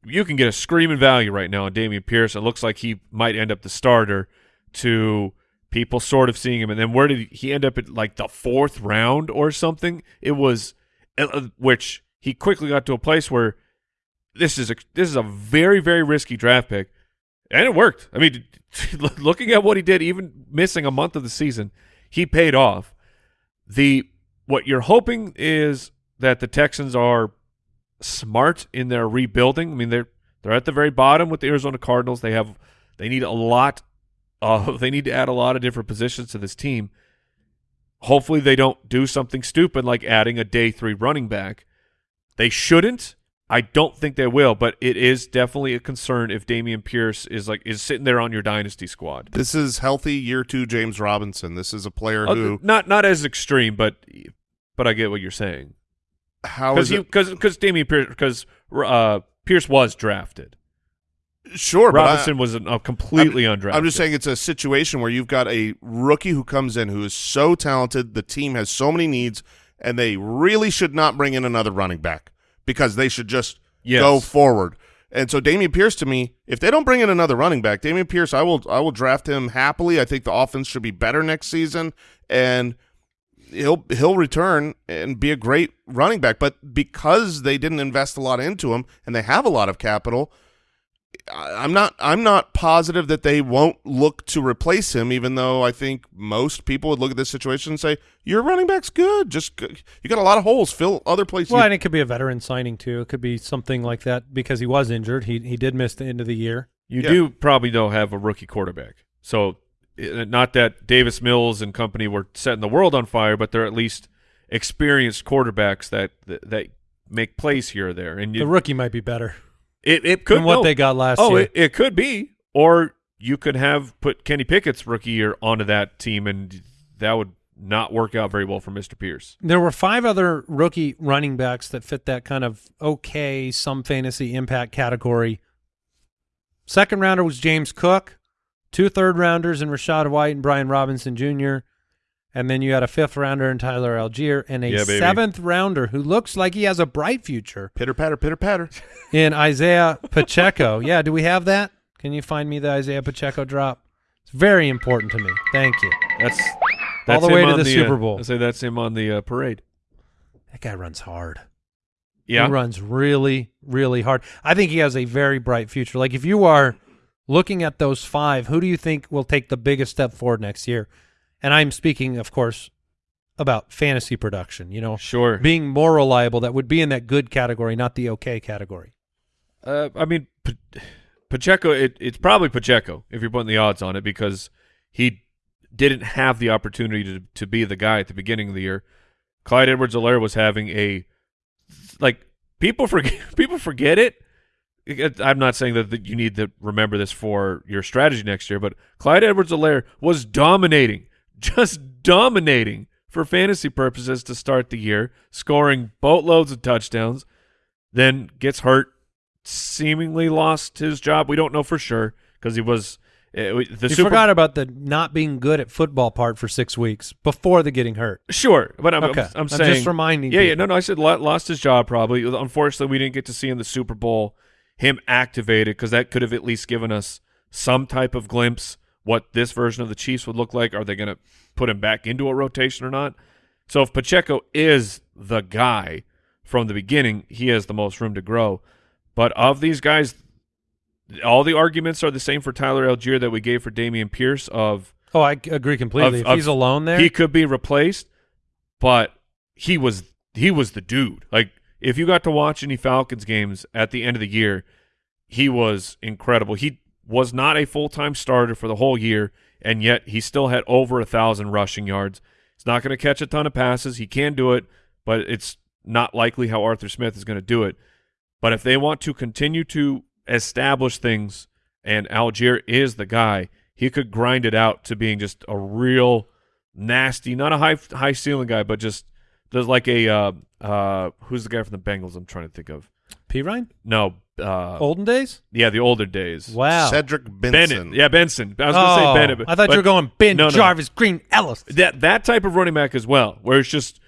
you can get a screaming value right now on Dameon Pierce. It looks like he might end up the starter to people sort of seeing him. And then where did he, end up at like the fourth round or something? It was, uh, which he quickly got to a place where this is a this is a very very risky draft pick, and it worked. I mean, *laughs* looking at what he did, even missing a month of the season, he paid off. The what you're hoping is that the Texans are smart in their rebuilding. I mean, they're they're at the very bottom with the Arizona Cardinals. They have they need a lot. Uh, *laughs* they need to add a lot of different positions to this team. hopefully they don't do something stupid like adding a day three running back. They shouldn't. I don't think they will, but it is definitely a concern if Dameon Pierce is like is sitting there on your dynasty squad.
This is healthy year two James Robinson. This is a player
Uh,
who
not not as extreme, but but I get what you're saying
how
because
is
he
it?
because because Dameon Pierce because uh, Pierce was drafted.
Sure, but I-
Robinson was an, a completely undrafted.
I'm just saying it's a situation where you've got a rookie who comes in who is so talented. The team has so many needs, and they really should not bring in another running back because they should just
Yes.
go forward. And so Dameon Pierce, to me, if they don't bring in another running back, Dameon Pierce, I will I will draft him happily. I think the offense should be better next season, and he'll he'll return and be a great running back. But because they didn't invest a lot into him, and they have a lot of capital, I- I'm not I'm not positive that they won't look to replace him, even though I think most people would look at this situation and say, Your running back's good. Just you got a lot of holes. Fill other places.
Well, and it could be a veteran signing too. It could be something like that because he was injured. He he did miss the end of the year.
You
Yeah.
do probably don't have a rookie quarterback. So Uh, not that Davis Mills and company were setting the world on fire, but they're at least experienced quarterbacks that that, that make plays here or there. And you,
The rookie might be better
it it could
than what
no.
they got last
Oh,
year.
it, it could be, or you could have put Kenny Pickett's rookie year onto that team, and that would not work out very well for Mister Pierce.
There were five other rookie running backs that fit that kind of okay, some fantasy impact category. Second rounder was James Cook, two third rounders in Rachaad White and Brian Robinson Jr., and then you had a fifth rounder in Tyler Allgeier and a
Yeah,
seventh rounder who looks like he has a bright future
pitter patter, pitter patter. *laughs*
in Isaiah Pacheco. yeah, do we have that? Can you find me the Isaiah Pacheco drop? It's very important to me. Thank you.
That's that's
the way to
on
the Super
uh,
Bowl.
I say that's him on the uh, parade.
That guy runs hard.
Yeah,
He runs really, really hard. I think he has a very bright future. Like if you are looking at those five, who do you think will take the biggest step forward next year? And I'm speaking, of course, about fantasy production, you know,
sure.
being more reliable that would be in that good category, not the okay category.
Uh, I mean, P- Pacheco. It, it's probably Pacheco if you're putting the odds on it because he didn't have the opportunity to to be the guy at the beginning of the year. Clyde Edwards-Helaire was having a like people forget *laughs* people forget it. It- I'm not saying that, that you need to remember this for your strategy next year, but Clyde Edwards-Helaire was dominating, *laughs* just dominating for fantasy purposes to start the year, scoring boatloads of touchdowns. Then gets hurt, seemingly lost his job. We don't know for sure because he was uh, the
you
Super
forgot about the not being good at football part for six weeks before the getting hurt.
Sure, but I'm,
Okay.
I'm, I'm
I'm
saying
just reminding
Yeah, yeah, no, no. I said lo- lost his job probably. Unfortunately, we didn't get to see in the Super Bowl him activated because that could have at least given us some type of glimpse what this version of the Chiefs would look like. Are they going to put him back into a rotation or not? So if Pacheco is the guy from the beginning, he has the most room to grow. But of these guys, all the arguments are the same for Tyler Allgeier that we gave for Dameon Pierce of
Oh, I agree completely.
Of-
if he's alone there,
he could be replaced, but he was he was the dude. Like if you got to watch any Falcons games at the end of the year, he was incredible. He was not a full time starter for the whole year, and yet he still had over a thousand rushing yards. He's not going to catch a ton of passes. He can do it, but it's not likely how Arthur Smith is going to do it. But if they want to continue to establish things, and Allgeier is the guy, he could grind it out to being just a real nasty, not a high high ceiling guy, but just there's like a uh, uh, who's the guy from the Bengals? I'm trying to think of.
P. Ryan,
No, uh,
olden days.
yeah, the older days.
Wow.
Cedric Benson.
Bennett, yeah, Benson. I was going to
oh,
say Bennett. but-
I thought
but
you were going Ben
No, no.
Jarvus, Green Ellis.
that that type of running back as well, where it's just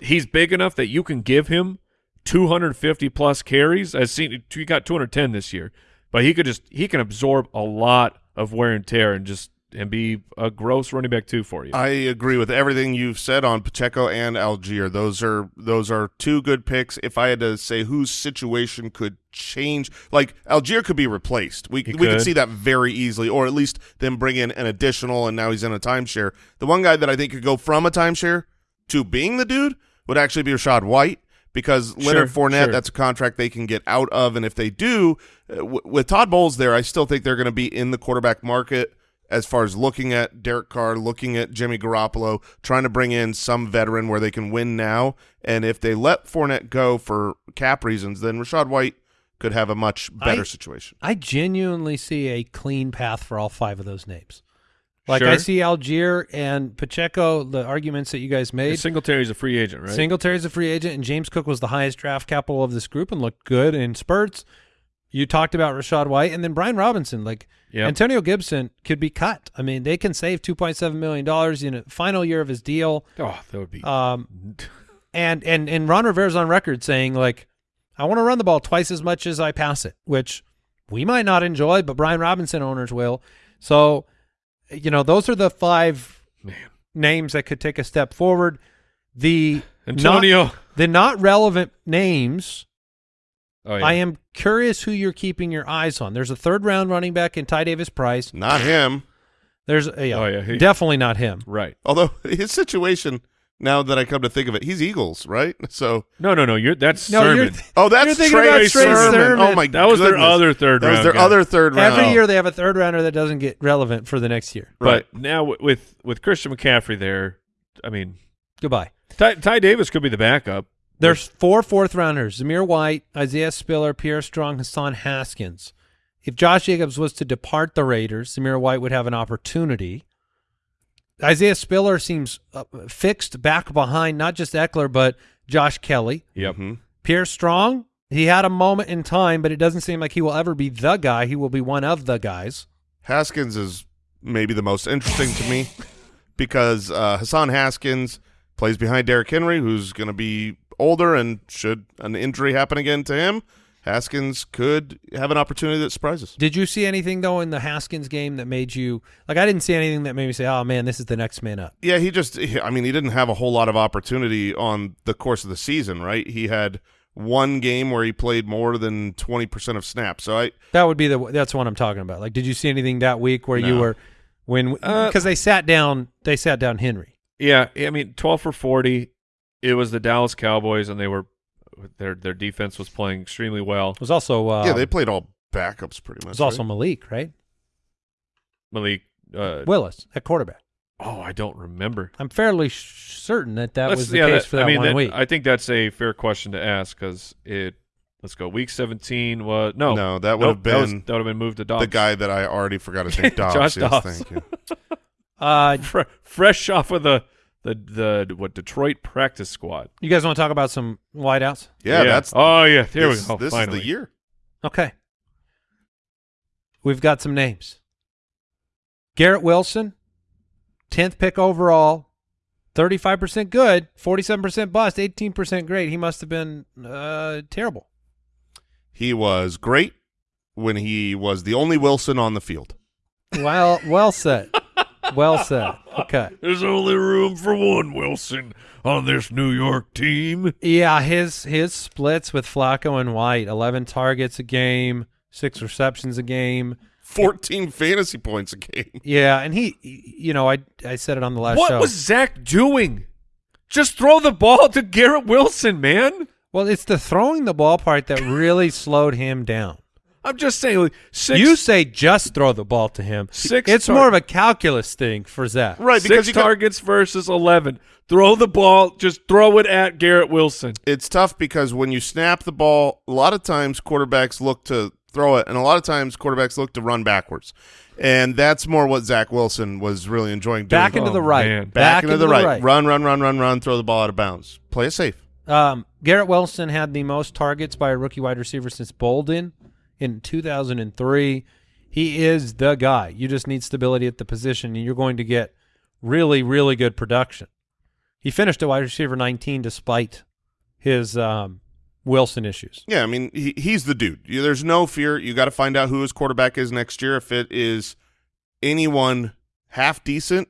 he's big enough that you can give him 250 plus carries. I've seen he got 210 this year, but he could just he can absorb a lot of wear and tear and just and be a gross running back too for you.
I agree with everything you've said on Pacheco and Allgeier. Those are those are two good picks. If I had to say whose situation could change, like Allgeier could be replaced. We
He
we could
could.
see that very easily, or at least then bring in an additional, and now he's in a timeshare. The one guy that I think could go from a timeshare to being the dude would actually be Rachaad White. Because Leonard
Sure,
Fournette,
sure.
that's a contract they can get out of, and if they do, uh, with Todd Bowles there, I still think they're going to be in the quarterback market as far as looking at Derek Carr, looking at Jimmy Garoppolo, trying to bring in some veteran where they can win now. And if they let Fournette go for cap reasons, then Rachaad White could have a much better
I-
situation.
I genuinely see a clean path for all five of those names. Like
Sure.
I see Allgeier and Pacheco, the arguments that you guys made.
Singletary's a free agent, right?
Singletary's a free agent, and James Cook was the highest draft capital of this group and looked good in spurts. You talked about Rachaad White, and then Brian Robinson. Like
Yep.
Antonio Gibson could be cut. I mean, they can save two point seven million dollars in a final year of his deal.
oh, that would be.
Um, *laughs* and and and Ron Rivera's on record saying like, I want to run the ball twice as much as I pass it, which we might not enjoy, but Brian Robinson owners will. So, you know, those are the five
Man.
names that could take a step forward. The
Antonio.
not, the not relevant names.
Oh, yeah.
I am curious who you're keeping your eyes on. There's a third round running back in Ty Davis Price.
Not him.
There's uh, yeah,
Oh, yeah, he-
definitely not him.
Right.
Although *laughs* his situation, now that I come to think of it, he's Eagles, right? *laughs* So,
No, no, no. You're that's
No,
Sermon.
you're
oh, that's
You're
Trey
about Trey
Sermon.
Sermon.
Oh my,
that was their other third
That was their
guy.
other third round.
Every year they have a third rounder that doesn't get relevant for the next year.
Right.
But now with with Christian McCaffrey there, I mean,
Goodbye.
Ty, Ty Davis could be the backup.
There's four fourth rounders: Zamir White, Isaiah Spiller, Pierre Strong, Hassan Haskins. If Josh Jacobs was to depart the Raiders, Zamir White would have an opportunity. Isaiah Spiller seems uh, fixed back behind not just Ekeler but Josh Kelley.
Yep.
Mhm.
Pierre Strong, he had a moment in time, but it doesn't seem like he will ever be the guy. He will be one of the guys.
Haskins is maybe the most interesting to me because uh, Hassan Haskins plays behind Derrick Henry, who's going to be older, and should an injury happen again to him, Haskins could have an opportunity that surprises.
Did you see anything though in the Haskins game that made you like? I didn't see anything that made me say, "Oh man, this is the next man up."
Yeah, he just. I mean, he didn't have a whole lot of opportunity on the course of the season, right? He had one game where he played more than 20% of snaps. So I,
That would be the that's what I'm talking about. Like, did you see anything that week where you were when
Uh,
because they sat down they sat down Henry.
Yeah, I mean, twelve for forty. It was the Dallas Cowboys, and they were their their defense was playing extremely well.
It was also uh,
yeah, they played all backups pretty much.
it was also
right?
Malik, right?
Malik. Uh,
Willis at quarterback.
oh, I don't remember.
I'm fairly certain that that
Let's-
was the
yeah,
case for that
I mean,
one
that-
week.
I think that's a fair question to ask because it. Let's go. Week seventeen was no,
No, that would
nope,
have
that, was-
been
that would have been moved to Dobbs.
the guy that I already forgot his name. *laughs* Dobbs.
Josh
yes,
Dobbs.
Thank you. *laughs*
uh,
Fre- fresh off of the the the what Detroit practice squad.
you guys want to talk about some wideouts?
Yeah, that's
oh yeah. Here
this,
we go.
This
finally.
is the year.
Okay, we've got some names. Garrett Wilson, tenth pick overall, thirty-five percent good, forty-seven percent bust, eighteen percent great. He must have been uh, terrible.
He was great when he was the only Wilson on the field.
Well, well said. Well said. Okay.
There's only room for one Wilson on this New York team.
Yeah, his his splits with Flacco and White, eleven targets a game, six receptions a game.
14 fantasy points a game.
Yeah, and he, you know, I I said it on the last
What
show.
was Zach doing? Just throw the ball to Garrett Wilson, man.
well, it's the throwing the ball part that really slowed him down.
I'm just saying, like, six,
you say just throw the ball to him.
Six
It's
tar-
more of a calculus thing for Zach.
Right, because
six
you got,
targets versus 11. Throw the ball. Just throw it at Garrett Wilson.
it's tough because when you snap the ball, a lot of times quarterbacks look to throw it, and a lot of times quarterbacks look to run backwards. And that's more what Zach Wilson was really enjoying doing.
Back into
Oh,
the right.
man.
Back into the right. Run, run, run, run, run, throw the ball out of bounds. Play it safe.
Um, Garrett Wilson had the most targets by a rookie wide receiver since Boldin in 2003. He is the guy. You just need stability at the position, and you're going to get really, really good production. He finished at wide receiver 19 despite his um, Wilson issues.
Yeah, I mean, he, he's the dude. There's no fear. You got to find out who his quarterback is next year. If it is anyone half decent,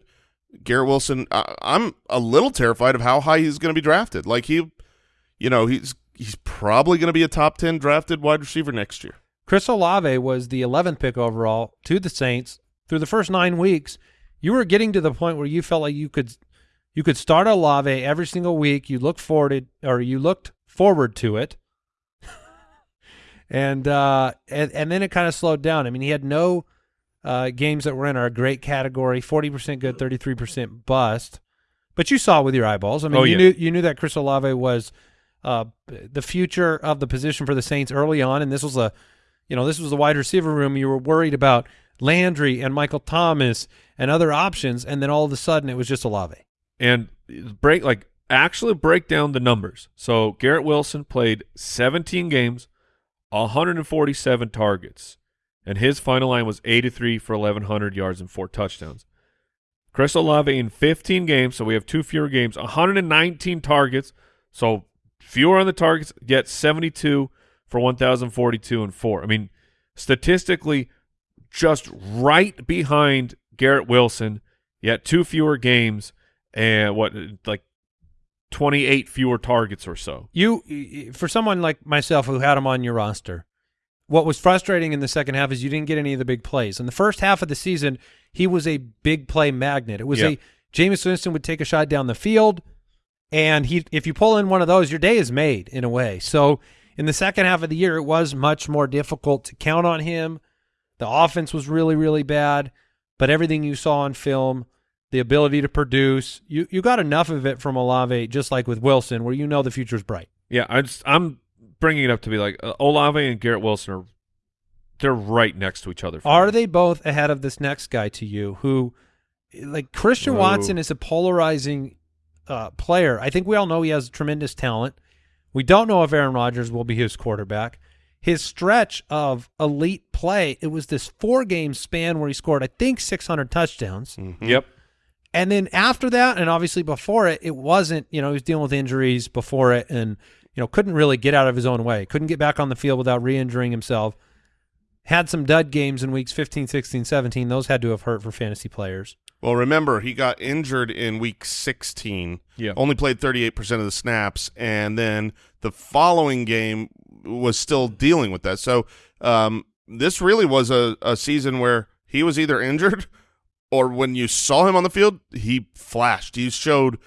Garrett Wilson, I, I'm a little terrified of how high he's going to be drafted. Like he, you know, he's he's probably going to be a top 10 drafted wide receiver next year.
Chris Olave was the 11th pick overall to the Saints. Through the first nine weeks, you were getting to the point where you felt like you could you could start Olave every single week. You look forward it, or you looked forward to it, *laughs* and uh, and and then it kind of slowed down. I mean, he had no uh, games that were in our great category: forty percent good, thirty-three percent bust. But you saw with your eyeballs. I mean,
Oh,
you
yeah.
knew you knew that Chris Olave was uh, the future of the position for the Saints early on, and this was a, you know, this was the wide receiver room. You were worried about Landry and Michael Thomas and other options, and then all of a sudden it was just Olave.
and break like actually break down the numbers. So Garrett Wilson played 17 games, 147 targets, and his final line was 83 for 1100 yards and four touchdowns. Chris Olave in 15 games, so we have two fewer games, 119 targets, so fewer on the targets, yet 72 for 1042 and four. I mean, statistically, just right behind Garrett Wilson, yet two fewer games and what like 28 fewer targets or so.
You, for someone like myself who had him on your roster, what was frustrating in the second half is you didn't get any of the big plays. In the first half of the season, he was a big play magnet. It was
Yeah.
a Jameis Winston would take a shot down the field, and he if you pull in one of those, your day is made in a way. So in the second half of the year, it was much more difficult to count on him. The offense was really, really bad, but everything you saw on film, the ability to produce, you you got enough of it from Olave, just like with Wilson, where you know the future's bright.
Yeah, I just, I'm bringing it up to be like uh, Olave and Garrett Wilson are they're right next to each other.
Are
me.
they both ahead of this next guy to you who like Christian
Whoa.
Watson is a polarizing uh, player. I think we all know he has tremendous talent. We don't know if Aaron Rodgers will be his quarterback. His stretch of elite play, it was this four game span where he scored, I think, 600 touchdowns. Mm-hmm.
Yep.
And then after that, and obviously before it, it wasn't, you know, he was dealing with injuries before it and, you know, couldn't really get out of his own way. Couldn't get back on the field without re injuring himself. Had some dud games in weeks 15, 16, 17. Those had to have hurt for fantasy players.
Well, remember he got injured in week 16.
Yeah.
Only played 38% of the snaps, and then the following game was still dealing with that. So um, this really was a, a season where he was either injured *laughs* or when you saw him on the field, he flashed. He showed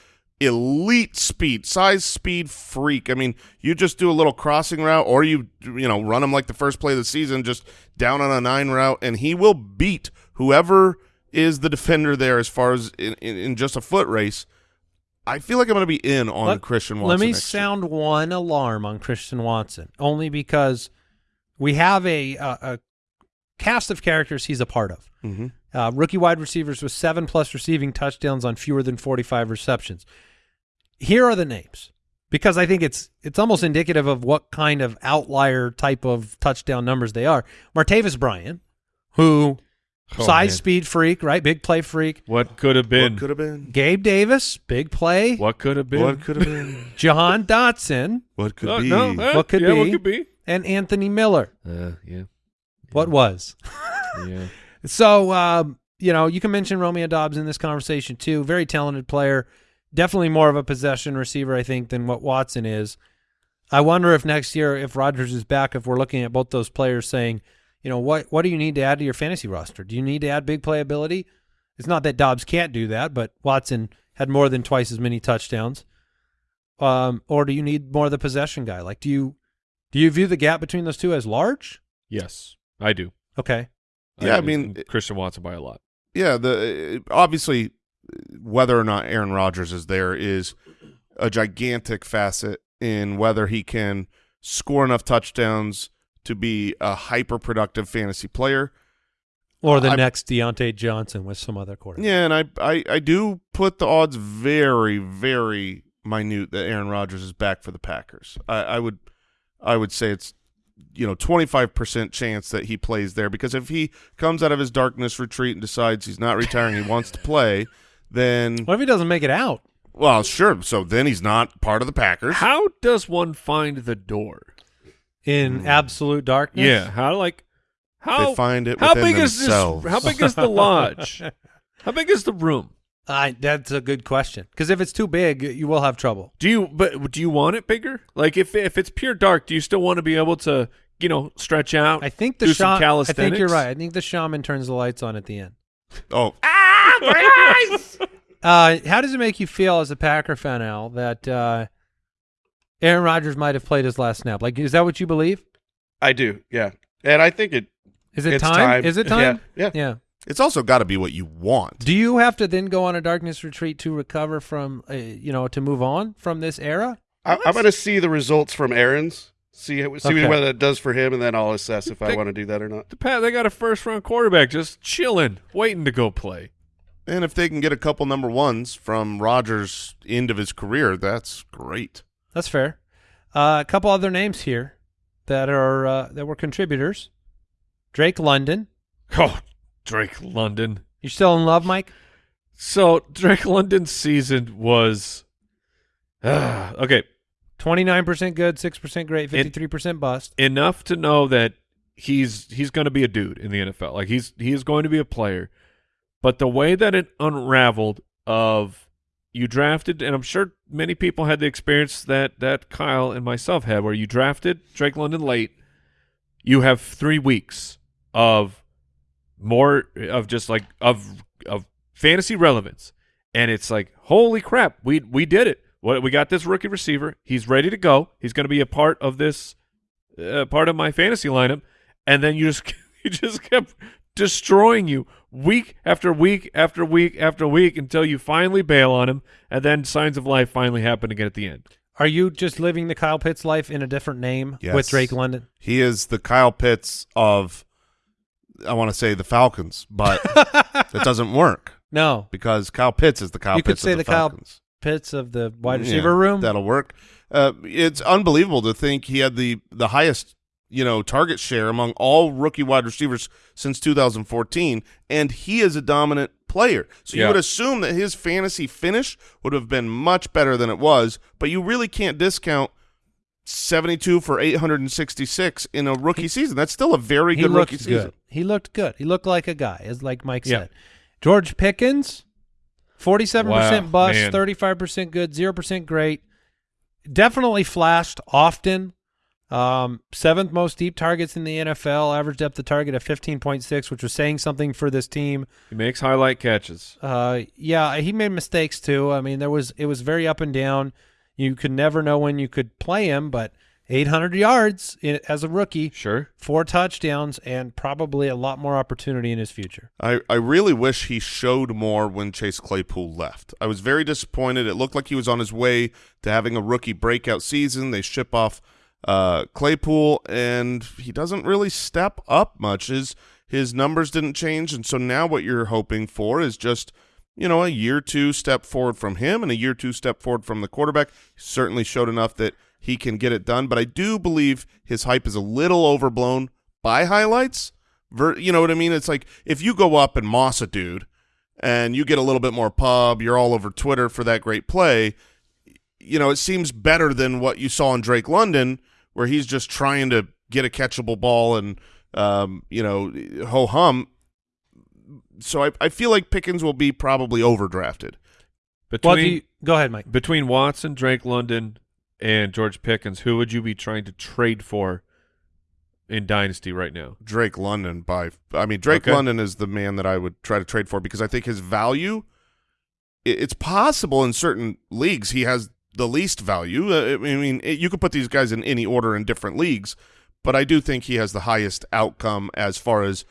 elite speed, size, speed, freak. I mean, you just do a little crossing route, or you you know run him like the first play of the season, just down on a nine route, and he will beat whoever is the defender there. As far as in, in, in just a foot race, I feel like I'm going to be in on
Let-
Christian Watson.
Let me
next year.
sound one alarm on Christian Watson, only because we have a, a, a cast of characters he's a part of.
Mhm.
Uh, rookie wide receivers with seven plus receiving touchdowns on fewer than 45 receptions. Here are the names because I think it's it's almost indicative of what kind of outlier type of touchdown numbers they are. Martavis Bryant, who
Oh,
size,
man.
speed freak, right? Big play freak.
What could have been?
What could have been?
Gabe Davis, big play.
What could have been?
What could have been? *laughs*
Jahan Dotson
What could
Uh,
be?
no, eh,
What could
yeah, What
be?
could be?
and Anthony Miller.
Uh, yeah.
What was?
Yeah. *laughs*
So, um, you know, you can mention Romeo Doubs in this conversation too. Very talented player. Definitely more of a possession receiver, I think, than what Watson is. I wonder if next year, if Rodgers is back, if we're looking at both those players saying, you know, what what do you need to add to your fantasy roster? Do you need to add big playability? It's not that Doubs can't do that, but Watson had more than twice as many touchdowns. Um, or do you need more of the possession guy? Like, do you do you view the gap between those two as large?
Yes, I do.
Okay.
Yeah, I
do.
mean-
Christian Watson by a lot.
Yeah, the obviously whether or not Aaron Rodgers is there is a gigantic facet in whether he can score enough touchdowns to be a hyper productive fantasy player.
Or the
I-
next Diontae Johnson with some other quarterback.
Yeah, and I, I I do put the odds very very minute that Aaron Rodgers is back for the Packers. I, I would I would say it's you know 25% chance that he plays there because if he comes out of his darkness retreat and decides he's not retiring, he wants to play, then
What if he doesn't make it out?
well, sure, so then he's not part of the Packers.
How does one find the door?
In hmm. absolute darkness?
Yeah. How like how
They find it
how
within
big is this? How big is the *laughs* lodge? how big is the room?
I, that's a good question. Because if it's too big, you will have trouble.
Do you but do you want it bigger? Like if if it's pure dark, do you still want to be able to you know stretch out?
I think the shaman. I think you're right. I think the shaman turns the lights on at the end.
Oh, Ah *laughs*
Uh, how does it make you feel as a Packer fan, Al, that uh, Aaron Rodgers might have played his last snap? Like, is that what you believe?
I do, yeah. And I think it
Is it
it's
time? Is it time?
Yeah, yeah.
Yeah.
It's also got to be what you want.
Do you have to then go on a darkness retreat to recover from, uh, you know, to move on from this era?
I, I'm going to see the results from Aaron's, see see
Okay.
what it does for him, and then I'll assess if I want to do that or not.
The Pat, they got a first round quarterback just chilling, waiting to go play.
And if they can get a couple number ones from Rodgers' end of his career, that's great.
That's fair. Uh, a couple other names here that are uh, that were contributors. Drake London.
Oh, Drake London.
You still in love, Mike?
So Drake London's season was ah, *sighs* okay
Twenty nine percent good, six percent great, fifty three percent bust.
enough to know that he's he's going to be a dude in the NFL. Like he's he is going to be a player. But the way that it unraveled of you drafted, and I'm sure many people had the experience that that Kyle and myself had, where you drafted Drake London late. You have three weeks of more of just like of of fantasy relevance, and it's like holy crap, we we did it. What we got this rookie receiver. He's ready to go. He's going to be a part of this uh, part of my fantasy lineup, and then you just *laughs* you just kept destroying you week after week after week after week until you finally bail on him, and then signs of life finally happen again at the end.
Are you just living the Kyle Pitts life in a different name
Yes.
with Drake London?
He is the Kyle Pitts of, I want to say the Falcons, but that *laughs* doesn't work
No,
because Kyle Pitts is the Kyle
You could say
of the,
the Kyle
Falcons.
Pitts of the wide
Yeah,
receiver room.
That'll work. Uh, it's unbelievable to think he had the the highest you know target share among all rookie wide receivers since 2014, and he is a dominant player. So you would assume that his fantasy finish would have been much better than it was, but you really can't discount. 72 for 866 in a rookie season. That's still a very good
looked
rookie
good.
season.
He looked good. He looked like a guy, as like Mike
Yeah.
said. George Pickens, forty-seven percent
Wow,
bust,
man.
thirty-five percent good, zero percent great. Definitely flashed often. Um, seventh most deep targets in the NFL, average depth of target of fifteen point six, which was saying something for this team.
He makes highlight catches.
Uh, yeah, he made mistakes too. I mean, there was it was very up and down. You could never know when you could play him, but 800 yards in, as a rookie,
Sure.
four touchdowns, and probably a lot more opportunity in his future.
I, I really wish he showed more when Chase Claypool left. I was very disappointed. It looked like he was on his way to having a rookie breakout season. They ship off uh, Claypool, and he doesn't really step up much. His his numbers didn't change, and so now what you're hoping for is just you know a year two step forward from him and a year two step forward from the quarterback. Certainly showed enough that he can get it done, but I do believe his hype is a little overblown by highlights. You know what I mean? It's like if you go up and moss a dude and you get a little bit more pub, you're all over Twitter for that great play. You know, it seems better than what you saw in Drake London, where he's just trying to get a catchable ball and, um, you know, ho hum. So I, I feel like Pickens will be probably overdrafted.
Between
Well, you, go ahead, Mike.
between Watson, Drake London, and George Pickens, who would you be trying to trade for in Dynasty right now?
Drake London by I mean Drake
Okay.
London is the man that I would try to trade for because I think his value i- it's possible in certain leagues he has the least value. Uh, I mean it, you could put these guys in any order in different leagues, but I do think he has the highest outcome as far as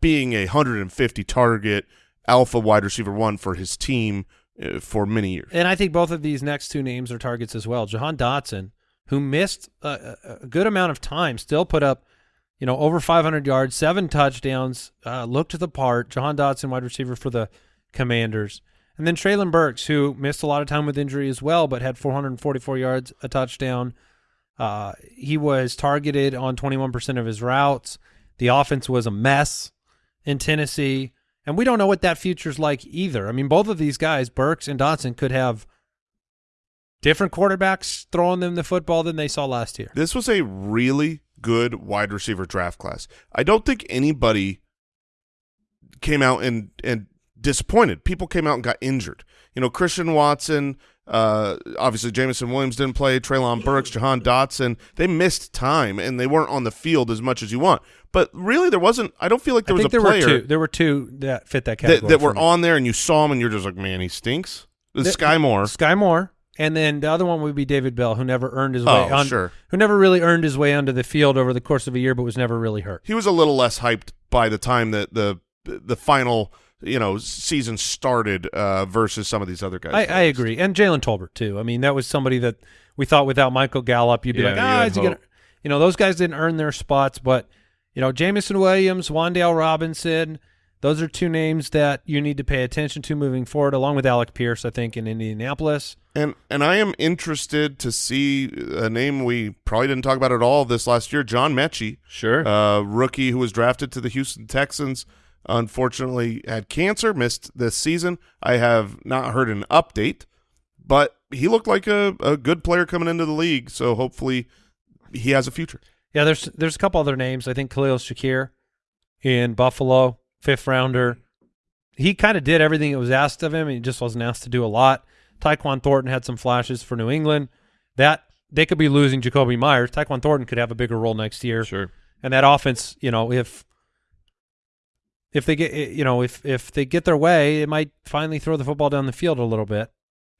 being a 150 target alpha wide receiver one for his team uh, for many years.
And I think both of these next two names are targets as well. Jahan Dotson, who missed a, a good amount of time, still put up, you know, over 500 yards, seven touchdowns, uh, looked to the part. Jahan Dotson, wide receiver for the Commanders. And then Treylon Burks, who missed a lot of time with injury as well, but had 444 yards, a touchdown. Uh, he was targeted on 21% of his routes. The offense was a mess in Tennessee. And we don't know what that future's like either. I mean, both of these guys, Burks and Dotson, could have different quarterbacks throwing them the football than they saw last year.
This was a really good wide receiver draft class. I don't think anybody came out and and disappointed. People came out and got injured. You know, Christian Watson, uh, obviously Jameson Williams didn't play, Treylon Burks, Jahan Dotson, they missed time and they weren't on the field as much as you want. But really there wasn't I don't feel like there
I
was a
there
player
were two. There were two that fit that
that,
category.
that
for
were
me.
on there and you saw him and you're just like, man, he stinks. The Skyy Moore.
Skyy Moore, and then the other one would be David Bell, who never earned his way
Oh,
on,
sure.
who never really earned his way onto the field over the course of a year, but was never really hurt.
he was a little less hyped by the time that the the, final you know season started uh, versus some of these other guys.
I, I agree, and Jalen Tolbert too. I mean, that was somebody that we thought without Michael Gallup, you'd be
Yeah,
like, ah, is he gonna? You know, those guys didn't earn their spots, but you know, Jameson Williams, Wan'Dale Robinson, those are two names that you need to pay attention to moving forward, along with Alec Pierce, I think, in Indianapolis.
And and I am interested to see a name we probably didn't talk about at all this last year, John Metchie,
Sure.
uh, rookie who was drafted to the Houston Texans. Unfortunately, had cancer, missed this season. I have not heard an update, but he looked like a, a good player coming into the league. So hopefully, he has a future.
Yeah, there's there's a couple other names. I think Khalil Shakir in Buffalo, fifth rounder. He kind of did everything that was asked of him. He just wasn't asked to do a lot. Tyquan Thornton had some flashes for New England. That they could be losing Jakobi Meyers. Tyquan Thornton could have a bigger role next year.
sure.
And that offense, you know, if if they get you know if if they get their way, it might finally throw the football down the field a little bit.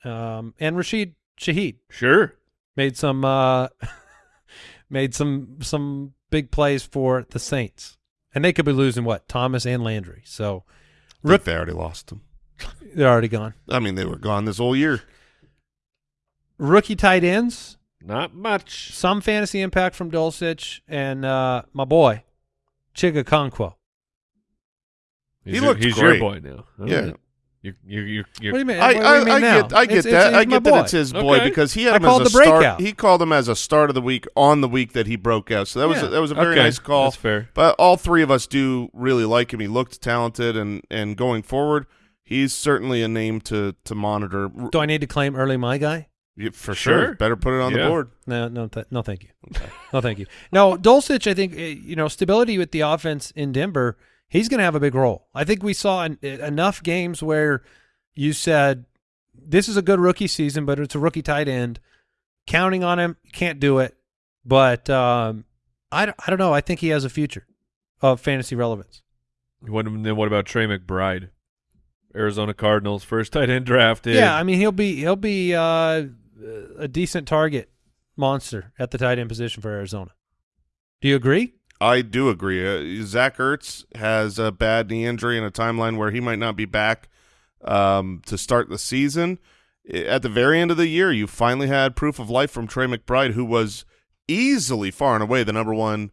Um, and Rashid Shaheed
Sure.
made some uh, *laughs* made some some big plays for the Saints, and they could be losing what Thomas and Landry, so
I think they already lost them.
they're already gone.
I mean, they were gone this whole year.
Rookie tight ends,
Not much.
some fantasy impact from Dulcich and uh, my boy Chig Okonkwo.
He
He's your-
looked
He's
great.
your boy now. All
Yeah.
Right. You you you you.
What do you mean?
I,
What do you
I,
mean
I
now?
get I get
It's-
that
it's-
I
he's my
get that
boy.
it's his boy
Okay.
because he had him
called
as a
the
start.
breakout.
He called him as a start of the week on the week that he broke out. So that was a, that was a very
okay.
nice call.
That's fair.
But all three of us do really like him. He looked talented, and and going forward, he's certainly a name to to monitor
Do I need to claim early my guy?
Yeah, for sure.
Sure.
Better put it on the board.
No, no, th- no, thank you. No, thank you. No, Dulcich, I think eh, you know stability with the offense in Denver. He's going to have a big role. I think we saw en- eh, enough games where you said this is a good rookie season, but it's a rookie tight end. Counting on him, can't do it. But um, I, don't- I don't know. I think he has a future of fantasy relevance.
What, then what about Trey McBride? Arizona Cardinals first tight end drafted.
Yeah, I mean he'll be he'll be uh, a decent target monster at the tight end position for Arizona. Do you agree?
I do agree. Uh, Zach Ertz has a bad knee injury and a timeline where he might not be back um, to start the season. At the very end of the year, you finally had proof of life from Trey McBride, who was easily far and away the number one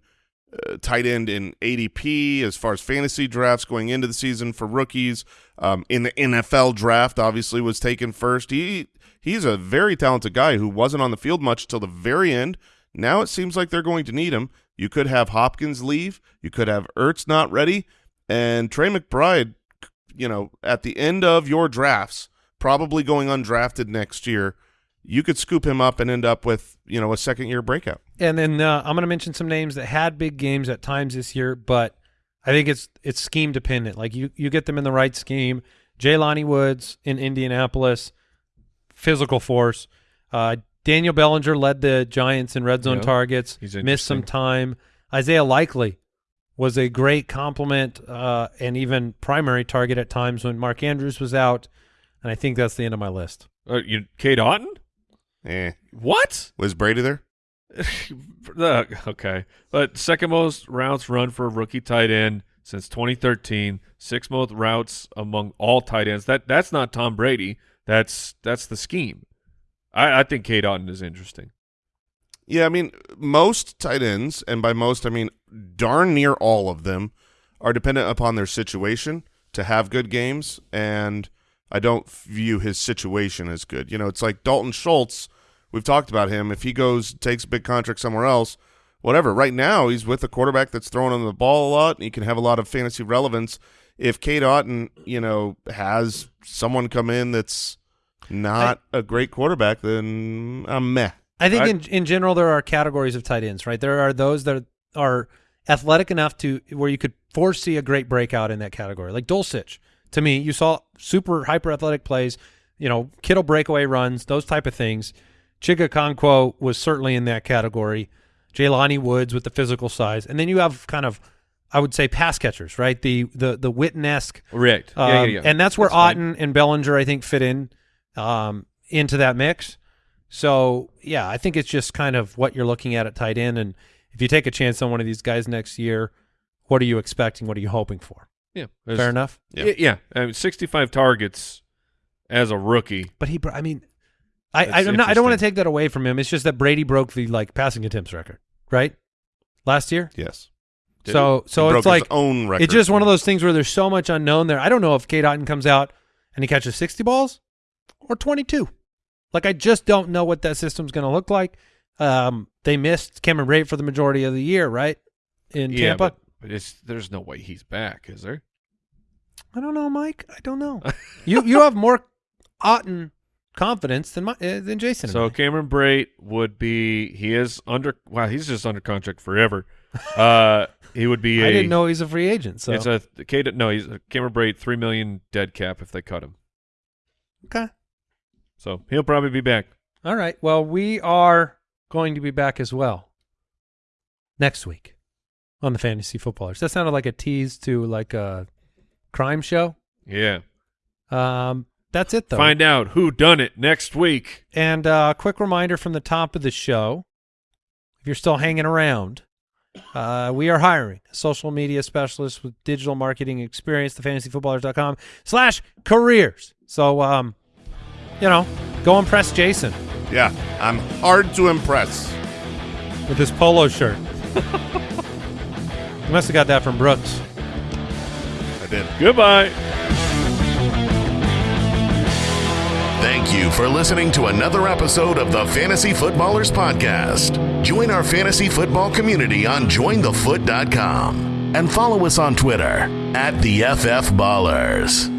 uh, tight end in ADP as far as fantasy drafts going into the season for rookies. Um, in the NFL draft, obviously was taken first. He he's a very talented guy who wasn't on the field much till the very end. Now it seems like they're going to need him. You could have Hopkins leave. You could have Ertz not ready, and Trey McBride. You know, at the end of your drafts, probably going undrafted next year, you could scoop him up and end up with you know a second year breakout.
And then uh, I'm going to mention some names that had big games at times this year, but I think it's it's scheme dependent. Like you you get them in the right scheme. Jelani Woods in Indianapolis, physical force. Uh, Daniel Bellinger led the Giants in red zone
Yeah.
targets.
He's
missed some time. Isaiah Likely was a great compliment uh, and even primary target at times when Mark Andrews was out. And I think that's the end of my list.
Uh, you Cade Otton?
Eh,
What?
was Brady there? *laughs*
Uh, okay, but second most routes run for a rookie tight end since 2013. Sixth most routes among all tight ends. That that's not Tom Brady. That's that's the scheme. I, I think Cade Otton is interesting.
Yeah, I mean, most tight ends, and by most I mean darn near all of them, are dependent upon their situation to have good games, and I don't view his situation as good. You know, it's like Dalton Schultz. We've talked about him. If he goes takes a big contract somewhere else, whatever. Right now, he's with a quarterback that's throwing him the ball a lot, and he can have a lot of fantasy relevance. If Cade Otton, you know, has someone come in that's not a great quarterback, then I'm meh.
I think
I-
in in general there are categories of tight ends, right? There are those that are athletic enough to where you could foresee a great breakout in that category. Like Dulcich, to me, you saw super hyper athletic plays, you know, Kittle breakaway runs, those type of things. Chig Okonkwo was certainly in that category. Jelani Woods with the physical size, and then you have kind of, I would say, pass catchers, right? The the the Witten esque
Right.
um,
yeah, yeah, yeah.
And that's where
fine.
Otton and Bellinger, I think, fit in um, into that mix. So, yeah, I think it's just kind of what you're looking at at tight end. And if you take a chance on one of these guys next year, what are you expecting? What are you hoping for?
Yeah,
Fair enough.
Yeah.
Yeah, yeah. I mean, 65 targets as a rookie.
But he, bro- I mean, I, I,
That's
I'm not, I don't want to take that away from him. It's just that Brady broke the like passing attempts record, right? Last year.
Yes.
Did
so
He
so
broke
it's like
his own record.
it's just one of those things where there's so much unknown there. I don't know if Cade Otton comes out and he catches 60 balls or 22. Like I just don't know what that system's going to look like. Um, they missed Cameron Brate for the majority of the year, right? In
yeah,
Tampa.
but, but it's there's no way he's back, is there?
I don't know, Mike. I don't know. *laughs* you you have more Otton confidence than my, uh, than Jason.
So Cameron Brate would be he is under wow he's just under contract forever. Uh, he would be. *laughs*
I
a-
didn't know he's a free agent. So
It's a Cade. No, he's Cameron Brate three million dead cap if they cut him.
Okay.
So he'll probably be back.
All right. Well, we are going to be back as well next week on the Fantasy Footballers. That sounded like a tease to like a crime show.
Yeah.
Um, that's it though.
Find out who done it next week.
And uh, quick reminder from the top of the show: if you're still hanging around, uh, we are hiring a social media specialist with digital marketing experience. TheFantasyFootballers.com slash careers. So, um, you know, go impress Jason
Yeah, I'm hard to impress.
with his polo shirt. *laughs* you must have got that from Brooks.
I did.
Goodbye.
Thank you for listening to another episode of the Fantasy Footballers Podcast. Join our fantasy football community on jointhefoot.com and follow us on Twitter at the FF Ballers.